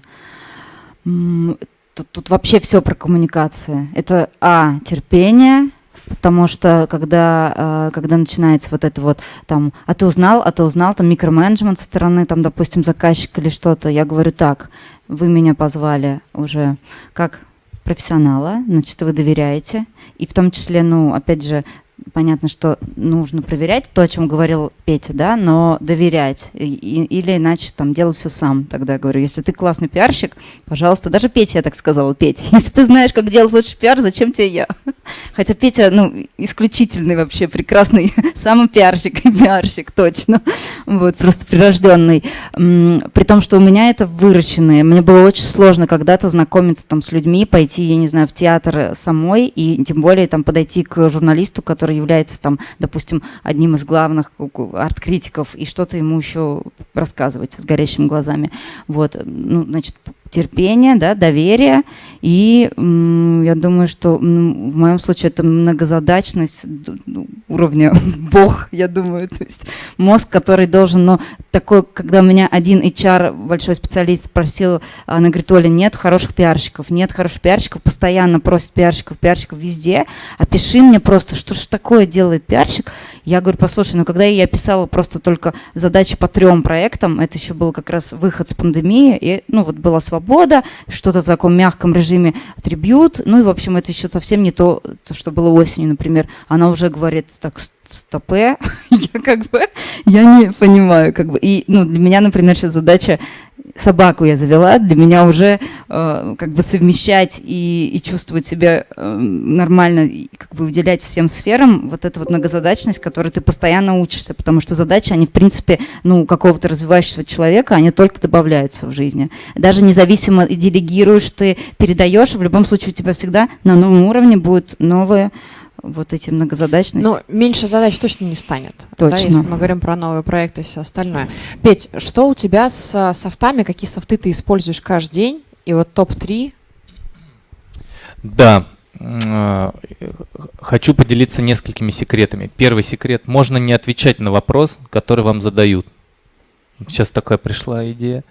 Тут, тут вообще все про коммуникации. Это, а, терпение, потому что когда, а, когда начинается вот это вот там, а ты узнал, а ты узнал, там микроменеджмент со стороны, там, допустим, заказчика или что-то, я говорю так, вы меня позвали уже как профессионала, значит, вы доверяете, и в том числе, ну, опять же, понятно, что нужно проверять то, о чем говорил Петя, да, но доверять. И, или иначе там делать все сам. Тогда я говорю, если ты классный пиарщик, пожалуйста, даже Петя я так сказала, Петя, если ты знаешь, как делать лучше пиар, зачем тебе я? Хотя Петя, ну, исключительный вообще, прекрасный, самый пиарщик и пиарщик, точно. Вот, просто прирожденный. При том, что у меня это выращенное. Мне было очень сложно когда-то знакомиться там с людьми, пойти, я не знаю, в театр самой, и тем более там подойти к журналисту, который который является там, допустим, одним из главных арт-критиков, и что-то ему еще рассказывать с горящими глазами. Вот, ну, значит, терпение, да, доверие. И я думаю, что в моем случае это многозадачность ну, уровня бог, я думаю. То есть мозг, который должен, но такой, когда у меня один HR, большой специалист, спросил, она говорит, Оля, нет хороших пиарщиков, нет хороших пиарщиков, постоянно просит пиарщиков, пиарщиков везде, опиши мне просто, что же такое делает пиарщик. Я говорю, послушай, ну когда я писала просто только задачи по трем проектам, это еще был как раз выход с пандемии, и, ну вот была свобода, что-то в таком мягком режиме трибют, ну и, в общем, это еще совсем не то, то что было осенью, например. Она уже говорит, так, стопе, я как бы, я не понимаю, как бы, и, ну, для меня, например, сейчас задача собаку я завела, для меня уже э, как бы совмещать и, и чувствовать себя э, нормально, и как бы уделять всем сферам вот эту вот многозадачность, которой ты постоянно учишься, потому что задачи, они в принципе, ну, какого-то развивающегося человека, они только добавляются в жизни. Даже независимо делегируешь ты, передаешь, в любом случае у тебя всегда на новом уровне будут новые вот эти многозадачности. Ну, меньше задач точно не станет. Точно. Да, если мы говорим про новые проекты и все остальное. Петь, что у тебя с софтами, какие софты ты используешь каждый день? И вот топ-3? Да, э, хочу поделиться несколькими секретами. Первый секрет. Можно не отвечать на вопрос, который вам задают. Сейчас такая пришла идея.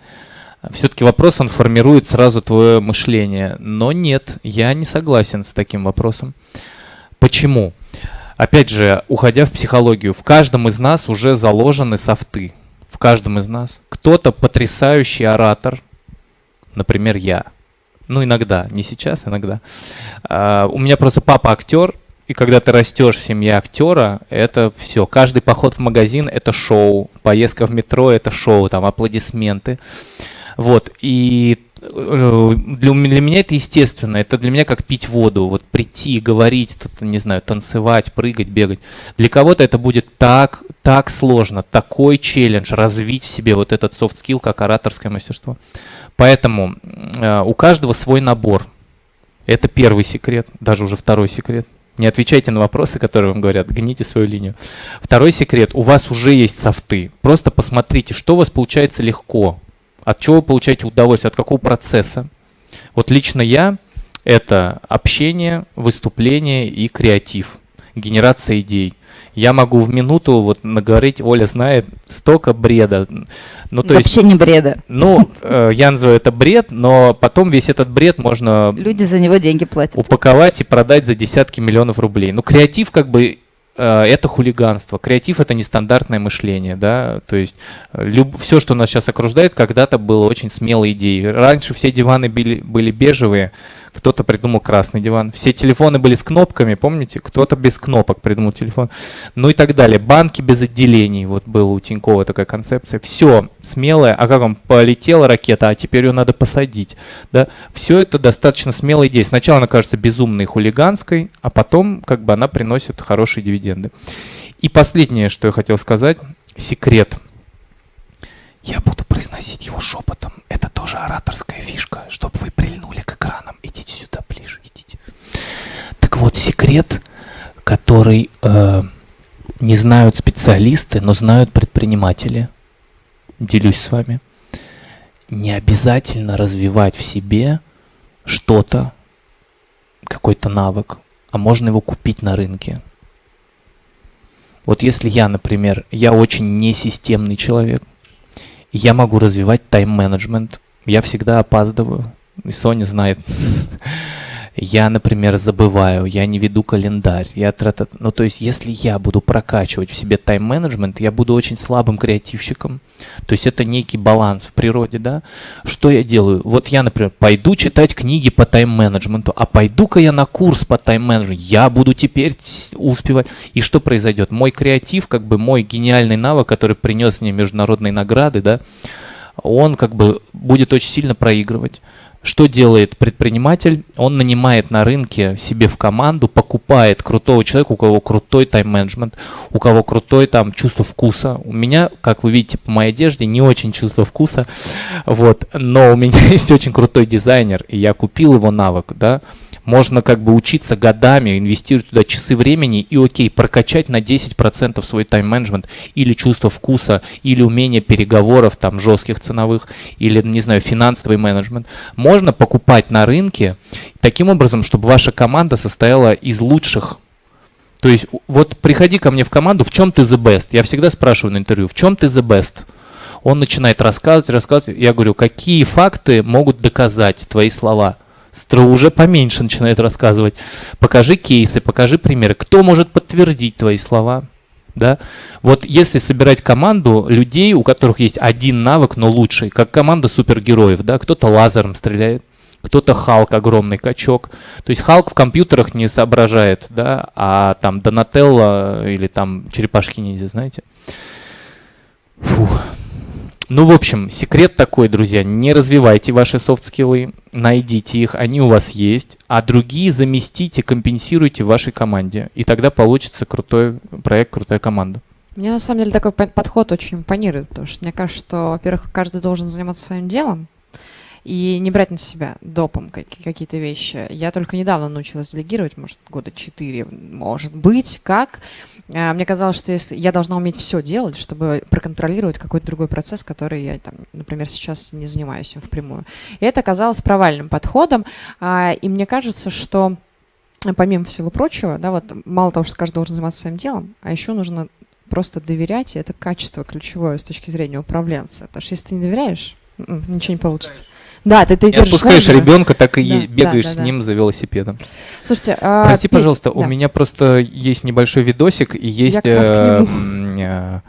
Все-таки вопрос, он формирует сразу твое мышление. Но нет, я не согласен с таким вопросом. Почему? Опять же, уходя в психологию, в каждом из нас уже заложены софты. В каждом из нас. Кто-то потрясающий оратор, например, я. Ну, иногда, не сейчас, иногда. Uh, у меня просто папа актер, и когда ты растешь в семье актера, это все. Каждый поход в магазин это шоу, поездка в метро это шоу, там аплодисменты. Вот. И для, для меня это естественно. Это для меня как пить воду. Вот прийти, говорить, тут, не знаю, танцевать, прыгать, бегать. Для кого-то это будет так, так сложно, такой челлендж, развить в себе вот этот soft skill, как ораторское мастерство. Поэтому э, у каждого свой набор. Это первый секрет, даже уже второй секрет. Не отвечайте на вопросы, которые вам говорят, гните свою линию. Второй секрет, у вас уже есть софты. Просто посмотрите, что у вас получается легко, от чего вы получаете удовольствие, от какого процесса. Вот лично я – это общение, выступление и креатив, генерация идей. Я могу в минуту вот наговорить, Оля знает, столько бреда. Ну, то Вообще есть, не бреда. Ну, э, я называю это бред, но потом весь этот бред можно... Люди за него деньги платят. Упаковать и продать за десятки миллионов рублей. Ну, креатив как бы это хулиганство. Креатив это нестандартное мышление, да, то есть э, люб, все, что нас сейчас окружает, когда-то было очень смелой идеей. Раньше все диваны были, были бежевые, кто-то придумал красный диван. Все телефоны были с кнопками, помните? Кто-то без кнопок придумал телефон. Ну и так далее. Банки без отделений. Вот была у Тинькова такая концепция. Все смелое. А как вам полетела ракета, а теперь ее надо посадить. Да? Все это достаточно смелая идея. Сначала она кажется безумной хулиганской, а потом как бы она приносит хорошие дивиденды. И последнее, что я хотел сказать. Секрет. Я буду произносить его шепотом. Это тоже ораторская фишка, чтобы вы прильнули к экранам. Идите сюда ближе, идите. Так вот, секрет, который э, не знают специалисты, но знают предприниматели. Делюсь с вами. Не обязательно развивать в себе что-то, какой-то навык, а можно его купить на рынке. Вот если я, например, я очень несистемный человек, я могу развивать тайм-менеджмент. Я всегда опаздываю. И Соня знает. Я, например, забываю, я не веду календарь. Я трата... Ну, то есть, если я буду прокачивать в себе тайм-менеджмент, я буду очень слабым креативщиком. То есть, это некий баланс в природе, да? Что я делаю? Вот я, например, пойду читать книги по тайм-менеджменту, а пойду-ка я на курс по тайм-менеджменту. Я буду теперь успевать. И что произойдет? Мой креатив, как бы мой гениальный навык, который принес мне международные награды, да, он как бы будет очень сильно проигрывать. Что делает предприниматель? Он нанимает на рынке себе в команду, покупает крутого человека, у кого крутой тайм-менеджмент, у кого крутой там чувство вкуса. У меня, как вы видите по моей одежде, не очень чувство вкуса, вот, но у меня есть очень крутой дизайнер, и я купил его навык, да, можно как бы учиться годами, инвестировать туда часы времени и окей, прокачать на 10% свой тайм-менеджмент или чувство вкуса, или умение переговоров там жестких ценовых, или, не знаю, финансовый менеджмент. Можно покупать на рынке таким образом, чтобы ваша команда состояла из лучших то есть вот приходи ко мне в команду, в чем ты the best? Я всегда спрашиваю на интервью, в чем ты the best? Он начинает рассказывать, рассказывать. Я говорю, какие факты могут доказать твои слова? Стро уже поменьше начинает рассказывать. Покажи кейсы, покажи примеры. Кто может подтвердить твои слова? Да? Вот если собирать команду людей, у которых есть один навык, но лучший, как команда супергероев, да, кто-то лазером стреляет, кто-то Халк, огромный качок. То есть Халк в компьютерах не соображает, да, а там Донателло или там черепашки ниндзя, знаете. Фух. Ну, в общем, секрет такой, друзья, не развивайте ваши софт-скиллы, найдите их, они у вас есть, а другие заместите, компенсируйте в вашей команде, и тогда получится крутой проект, крутая команда. Мне на самом деле такой подход очень импонирует, потому что мне кажется, что, во-первых, каждый должен заниматься своим делом, и не брать на себя допом какие-то вещи. Я только недавно научилась делегировать, может, года четыре, может быть, как. А, мне казалось, что если я должна уметь все делать, чтобы проконтролировать какой-то другой процесс, который я, там, например, сейчас не занимаюсь им впрямую. И это оказалось правильным подходом. А, и мне кажется, что помимо всего прочего, да, вот мало того, что каждый должен заниматься своим делом, а еще нужно просто доверять, и это качество ключевое с точки зрения управленца. Потому что если ты не доверяешь, м-м, ничего не получится. Да, ты, ты не отпускаешь ребенка, так и да, бегаешь да, да, с ним за велосипедом. Слушайте, а, прости, Петь, пожалуйста, да. у меня просто есть небольшой видосик и есть э, э,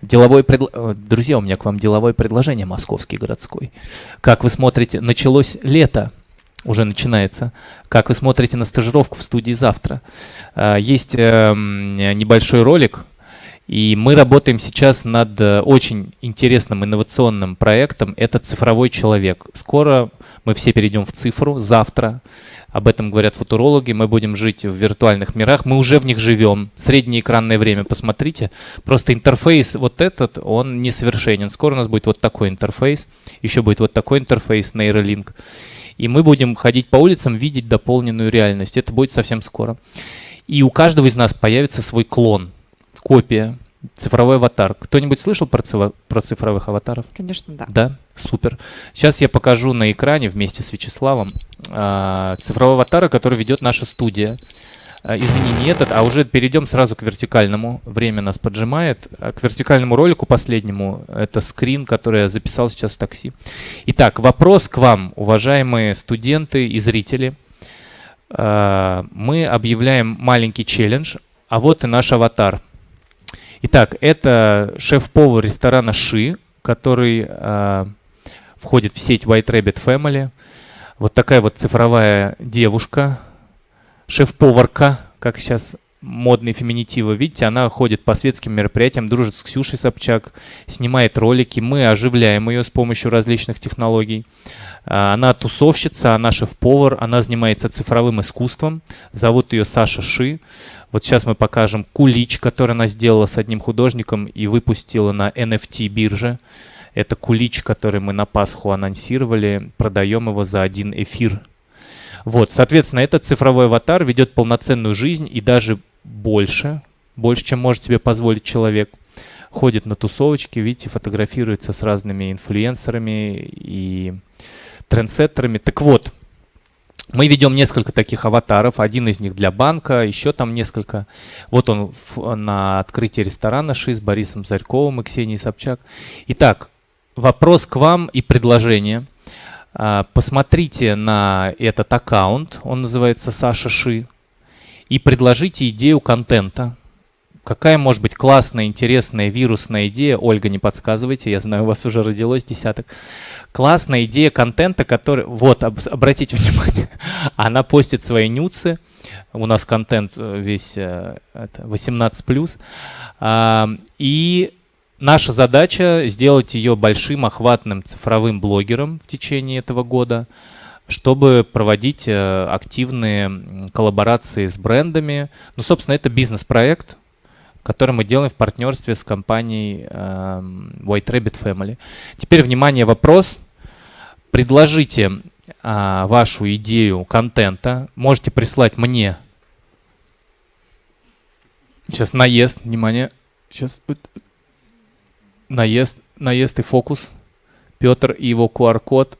деловой пред... Э, друзья, у меня к вам деловое предложение московский городской. Как вы смотрите, началось лето, уже начинается. Как вы смотрите на стажировку в студии завтра? Есть небольшой ролик, И мы работаем сейчас над э, очень интересным инновационным проектом. Это цифровой человек. Скоро мы все перейдем в цифру, завтра. Об этом говорят футурологи. Мы будем жить в виртуальных мирах. Мы уже в них живем. Среднее экранное время, посмотрите. Просто интерфейс вот этот, он несовершенен. Скоро у нас будет вот такой интерфейс. Еще будет вот такой интерфейс, нейролинк. И мы будем ходить по улицам, видеть дополненную реальность. Это будет совсем скоро. И у каждого из нас появится свой клон – копия, цифровой аватар. Кто-нибудь слышал про, цифро про цифровых аватаров? Конечно, да. Да, супер. Сейчас я покажу на экране вместе с Вячеславом э, цифрового аватара, который ведет наша студия. Э, извини, не этот, а уже перейдем сразу к вертикальному. Время нас поджимает. А к вертикальному ролику последнему. Это скрин, который я записал сейчас в такси. Итак, вопрос к вам, уважаемые студенты и зрители. Э, мы объявляем маленький челлендж. А вот и наш аватар – Итак, это шеф-повар ресторана Ши, который э, входит в сеть White Rabbit Family. Вот такая вот цифровая девушка, шеф-поварка, как сейчас модные феминитивы. Видите, она ходит по светским мероприятиям, дружит с Ксюшей Собчак, снимает ролики. Мы оживляем ее с помощью различных технологий. А, она тусовщица, она шеф-повар, она занимается цифровым искусством. Зовут ее Саша Ши. Вот сейчас мы покажем кулич, который она сделала с одним художником и выпустила на NFT бирже. Это кулич, который мы на Пасху анонсировали. Продаем его за один эфир. Вот, соответственно, этот цифровой аватар ведет полноценную жизнь и даже больше, больше, чем может себе позволить человек. Ходит на тусовочки, видите, фотографируется с разными инфлюенсерами и трендсеттерами. Так вот, мы ведем несколько таких аватаров, один из них для банка, еще там несколько. Вот он в, на открытии ресторана ШИ с Борисом Зарьковым и Ксенией Собчак. Итак, вопрос к вам и предложение. А, посмотрите на этот аккаунт, он называется Саша Ши, и предложите идею контента, Какая может быть классная, интересная, вирусная идея? Ольга, не подсказывайте, я знаю, у вас уже родилось десяток. Классная идея контента, который... Вот, об, обратите внимание, она постит свои нюцы. У нас контент э, весь э, это 18+. А, и наша задача сделать ее большим, охватным цифровым блогером в течение этого года чтобы проводить э, активные коллаборации с брендами. Ну, собственно, это бизнес-проект, который мы делаем в партнерстве с компанией э, White Rabbit Family. Теперь, внимание, вопрос. Предложите э, вашу идею контента. Можете прислать мне. Сейчас наезд, внимание. Сейчас наезд, наезд и фокус. Петр и его QR-код.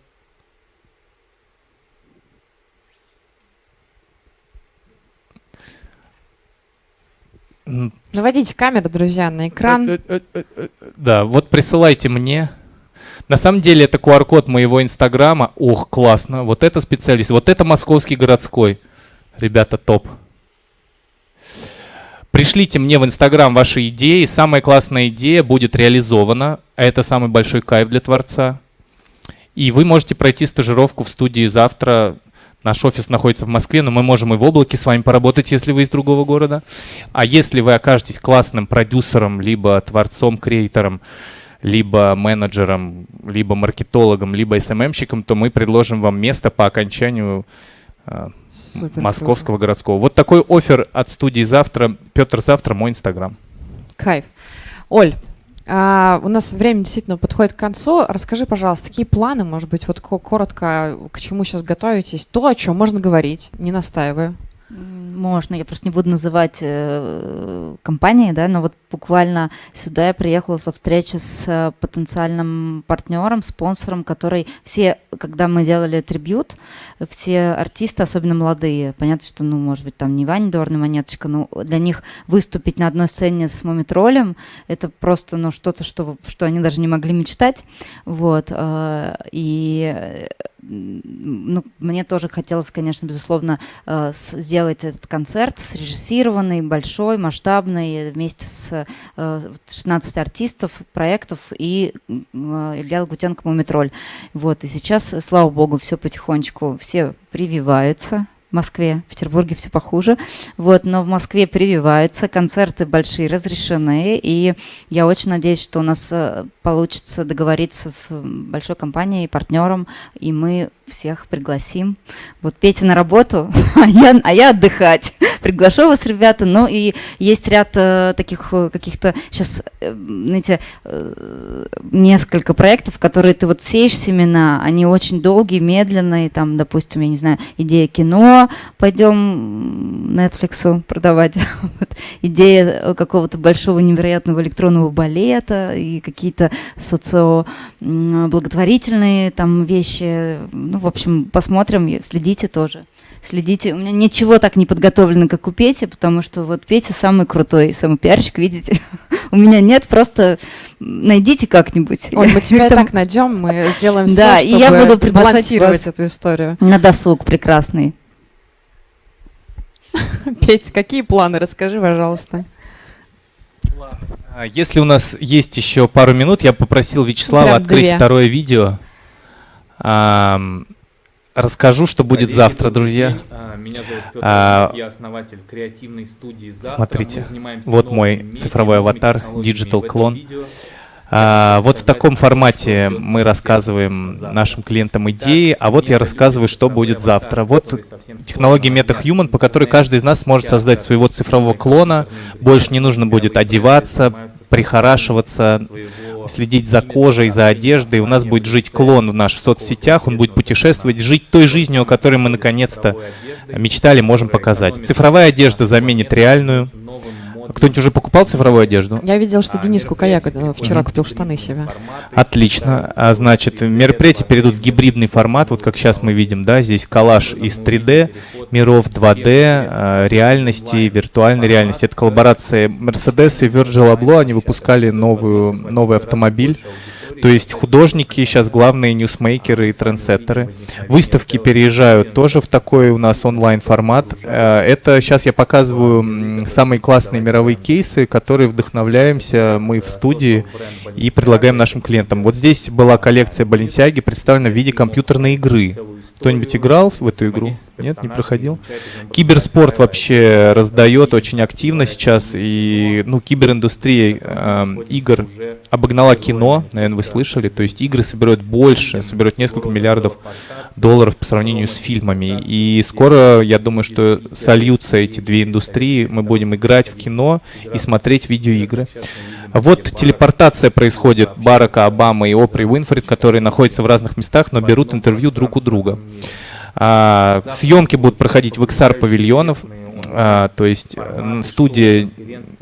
Наводите камеру, друзья, на экран. Э, э, э, да, вот присылайте мне. На самом деле это QR-код моего инстаграма. Ох, классно. Вот это специалист. Вот это московский городской. Ребята, топ. Пришлите мне в Инстаграм ваши идеи. Самая классная идея будет реализована. Это самый большой кайф для творца. И вы можете пройти стажировку в студии завтра Наш офис находится в Москве, но мы можем и в облаке с вами поработать, если вы из другого города. А если вы окажетесь классным продюсером, либо творцом, креатором, либо менеджером, либо маркетологом, либо СММщиком, то мы предложим вам место по окончанию э, московского городского. Вот такой офер от студии «Завтра». Петр «Завтра» мой инстаграм. Кайф. Оль, а, у нас время действительно подходит к концу. Расскажи, пожалуйста, какие планы, может быть, вот коротко, к чему сейчас готовитесь? То, о чем можно говорить, не настаиваю. Можно, я просто не буду называть э, компании, да, но вот буквально сюда я приехала со встречи с э, потенциальным партнером, спонсором, который все, когда мы делали трибют, все артисты, особенно молодые, понятно, что, ну, может быть, там не Ваня Дорна Монеточка, но для них выступить на одной сцене с Мумитролем, это просто, ну, что-то, что, что они даже не могли мечтать, вот, э, и ну, мне тоже хотелось, конечно, безусловно, э, сделать этот концерт срежиссированный, большой, масштабный, вместе с 16 э, артистов, проектов и э, Илья Лагутенко «Мумитроль». Вот, и сейчас, слава богу, все потихонечку, все прививаются, Москве, в Петербурге все похуже. Вот, но в Москве прививаются, концерты большие разрешены, и я очень надеюсь, что у нас э, получится договориться с большой компанией, партнером, и мы всех пригласим. Вот Петя на работу, а я, а я отдыхать. Приглашу вас, ребята. Ну и есть ряд э, таких э, каких-то сейчас, э, знаете, э, несколько проектов, которые ты вот сеешь семена, они очень долгие, медленные. Там, допустим, я не знаю, идея кино, пойдем Netflix продавать. вот. Идея какого-то большого невероятного электронного балета и какие-то социо благотворительные там вещи ну, в общем, посмотрим, следите тоже. Следите. У меня ничего так не подготовлено, как у Пети, потому что вот Петя самый крутой, самый пиарщик, видите. у меня нет, просто найдите как-нибудь. Ой, мы тебя так найдем, мы сделаем все, да, чтобы и я буду сбалансировать эту историю. На досуг прекрасный. Петя, какие планы? Расскажи, пожалуйста. А если у нас есть еще пару минут, я попросил Вячеслава Прям открыть две. второе видео. Расскажу, что будет Коллеги, завтра, добрый друзья. А, Меня зовут Петр, А, я основатель креативной студии «Завтра». смотрите, вот мой медиа, цифровой аватар. Digital видео А, вот в таком формате мы рассказываем завтра. нашим клиентам идеи, а вот я рассказываю, что будет завтра. Вот технология MetaHuman, по которой каждый из нас сможет создать своего цифрового клона. Больше не нужно будет одеваться, прихорашиваться, следить за кожей, за одеждой. У нас будет жить клон в наш в соцсетях, он будет путешествовать, жить той жизнью, о которой мы наконец-то мечтали, можем показать. Цифровая одежда заменит реальную. Кто-нибудь уже покупал цифровую одежду? Я видел, что А, Денис Кукаяк э, вчера купил штаны себе. Отлично. А значит, мероприятия перейдут в гибридный формат, вот как сейчас мы видим, да, здесь коллаж из 3D, миров 2D, э, реальности, виртуальной реальности. Это коллаборация Mercedes и Virgil Abloh, они выпускали новую, новый автомобиль. То есть художники сейчас главные ньюсмейкеры и трендсеттеры. Выставки переезжают тоже в такой у нас онлайн формат. Э, Это сейчас я показываю самые классные мировые кейсы, которые вдохновляемся мы в студии и предлагаем нашим клиентам. Вот здесь была коллекция Balenciaga представлена в виде компьютерной игры. Кто-нибудь играл в эту игру? Нет, не проходил? Киберспорт вообще раздает очень активно сейчас, и ну, кибериндустрия эм, игр обогнала кино, наверное, вы слышали, то есть игры собирают больше, собирают несколько миллиардов долларов по сравнению с фильмами, и скоро, я думаю, что сольются эти две индустрии, мы будем играть в кино и смотреть видеоигры. Вот телепортация происходит Барака Обамы и Опри Уинфрид, которые находятся в разных местах, но берут интервью друг у друга. А, съемки будут проходить в XR-павильонов, а, то есть студия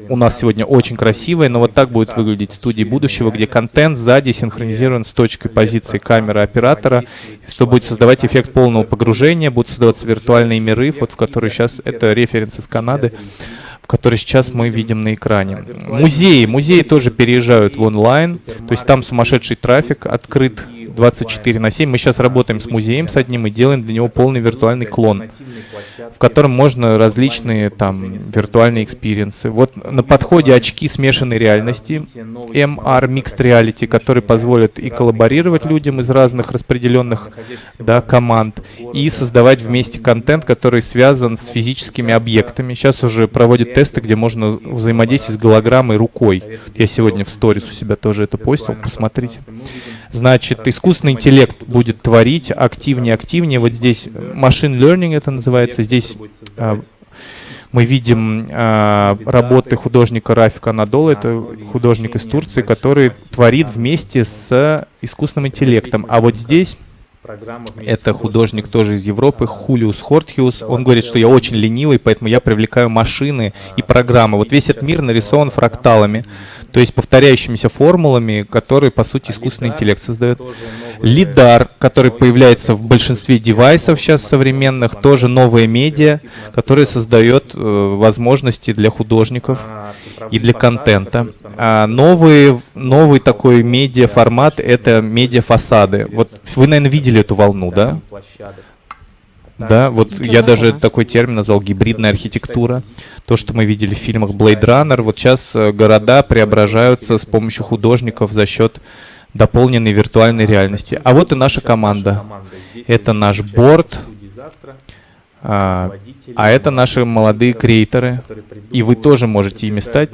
у нас сегодня очень красивая, но вот так будет выглядеть студия будущего, где контент сзади синхронизирован с точкой позиции камеры оператора, что будет создавать эффект полного погружения, будут создаваться виртуальные миры, вот в которые сейчас, это референс из Канады, в которые сейчас мы видим на экране. Музеи, музеи тоже переезжают в онлайн, то есть там сумасшедший трафик, открыт 24 на 7. Мы сейчас работаем с музеем с одним и делаем для него полный виртуальный клон, в котором можно различные там виртуальные experience ы. Вот на подходе очки смешанной реальности, MR Mixed Reality, которые позволят и коллаборировать людям из разных распределенных да, команд, и создавать вместе контент, который связан с физическими объектами. Сейчас уже проводят тесты, где можно взаимодействовать с голограммой рукой. Я сегодня в сторис у себя тоже это постил, посмотрите. Значит, искусственный интеллект будет творить активнее, активнее. Вот здесь machine learning это называется. Здесь а, мы видим а, работы художника Рафика Надола, это художник из Турции, который творит вместе с искусственным интеллектом. А вот здесь это художник тоже из Европы, Хулиус Хортхиус. Он говорит, что я очень ленивый, поэтому я привлекаю машины и программы. Вот весь этот мир нарисован фракталами, то есть повторяющимися формулами, которые, по сути, искусственный интеллект создает. Лидар, который появляется в большинстве девайсов сейчас современных, тоже новая медиа, которая создает э, возможности для художников и для контента. А новый, новый такой медиа-формат — это медиа-фасады. Вот вы, наверное, видели эту волну, да? Да, вот Ничего я даже знакомого. такой термин назвал гибридная архитектура. То, что мы видели в фильмах Blade Runner. Вот сейчас э, города преображаются с помощью художников за счет дополненной виртуальной реальности. А вот и наша команда. Это наш борт. А, а это наши молодые креаторы, и вы тоже можете ими стать,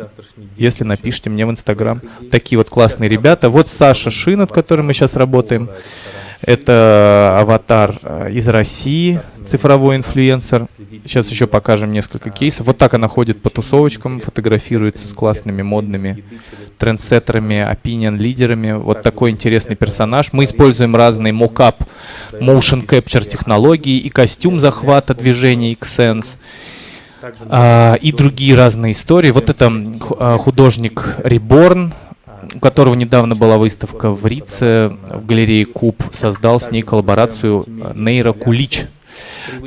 если напишите мне в Инстаграм. Такие вот классные ребята. Вот Саша Шин, над которым мы сейчас работаем. Это аватар э, из России, цифровой инфлюенсер. Сейчас еще покажем несколько кейсов. Вот так она ходит по тусовочкам, фотографируется с классными модными трендсеттерами, опинион-лидерами. Вот такой интересный персонаж. Мы используем разные мокап, motion capture технологии и костюм захвата движения Xsense. А, и другие разные истории. Вот это а, художник Reborn, у которого недавно была выставка в Рице, в галерее Куб, создал с ней коллаборацию э, Нейра Кулич.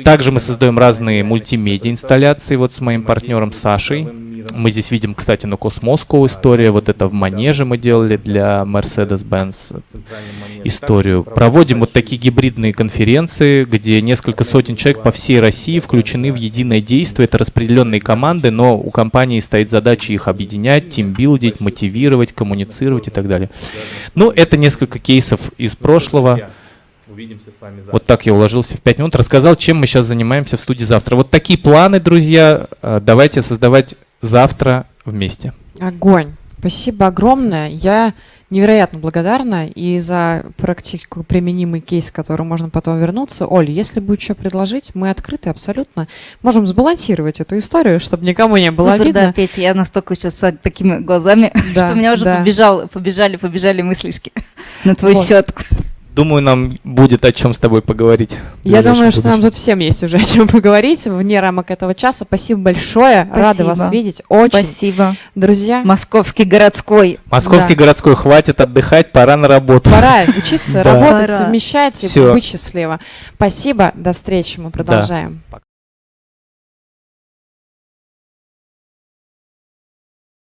Также мы создаем разные мультимедиа инсталляции вот с моим партнером Сашей. Мы здесь видим, кстати, на Космоску история. Вот это в Манеже мы делали для Mercedes-Benz историю. Проводим вот такие гибридные конференции, где несколько сотен человек по всей России включены в единое действие. Это распределенные команды, но у компании стоит задача их объединять, тимбилдить, мотивировать, коммуницировать и так далее. Ну, это несколько кейсов из прошлого. Увидимся с вами завтра. Вот так я уложился в 5 минут, рассказал, чем мы сейчас занимаемся в студии завтра. Вот такие планы, друзья, э, давайте создавать завтра вместе. Огонь. Спасибо огромное. Я невероятно благодарна и за практику применимый кейс, к которому можно потом вернуться. Оль, если будет что предложить, мы открыты абсолютно. Можем сбалансировать эту историю, чтобы никому не было Супер, видно. да, Петя, я настолько сейчас с такими глазами, Да, что у меня уже да. побежал, побежали, побежали мыслишки на твой Вот. счет. Думаю, нам будет о чем с тобой поговорить. Я думаю, что нам тут всем есть уже о чем поговорить вне рамок этого часа. Спасибо большое. Рады вас Спасибо. видеть. Очень. Спасибо. Друзья, Московский городской. Московский Да. городской хватит отдыхать, пора на работу. пора учиться, Да. работать, Пора. совмещать и быть счастливо. Спасибо. До встречи. Мы продолжаем.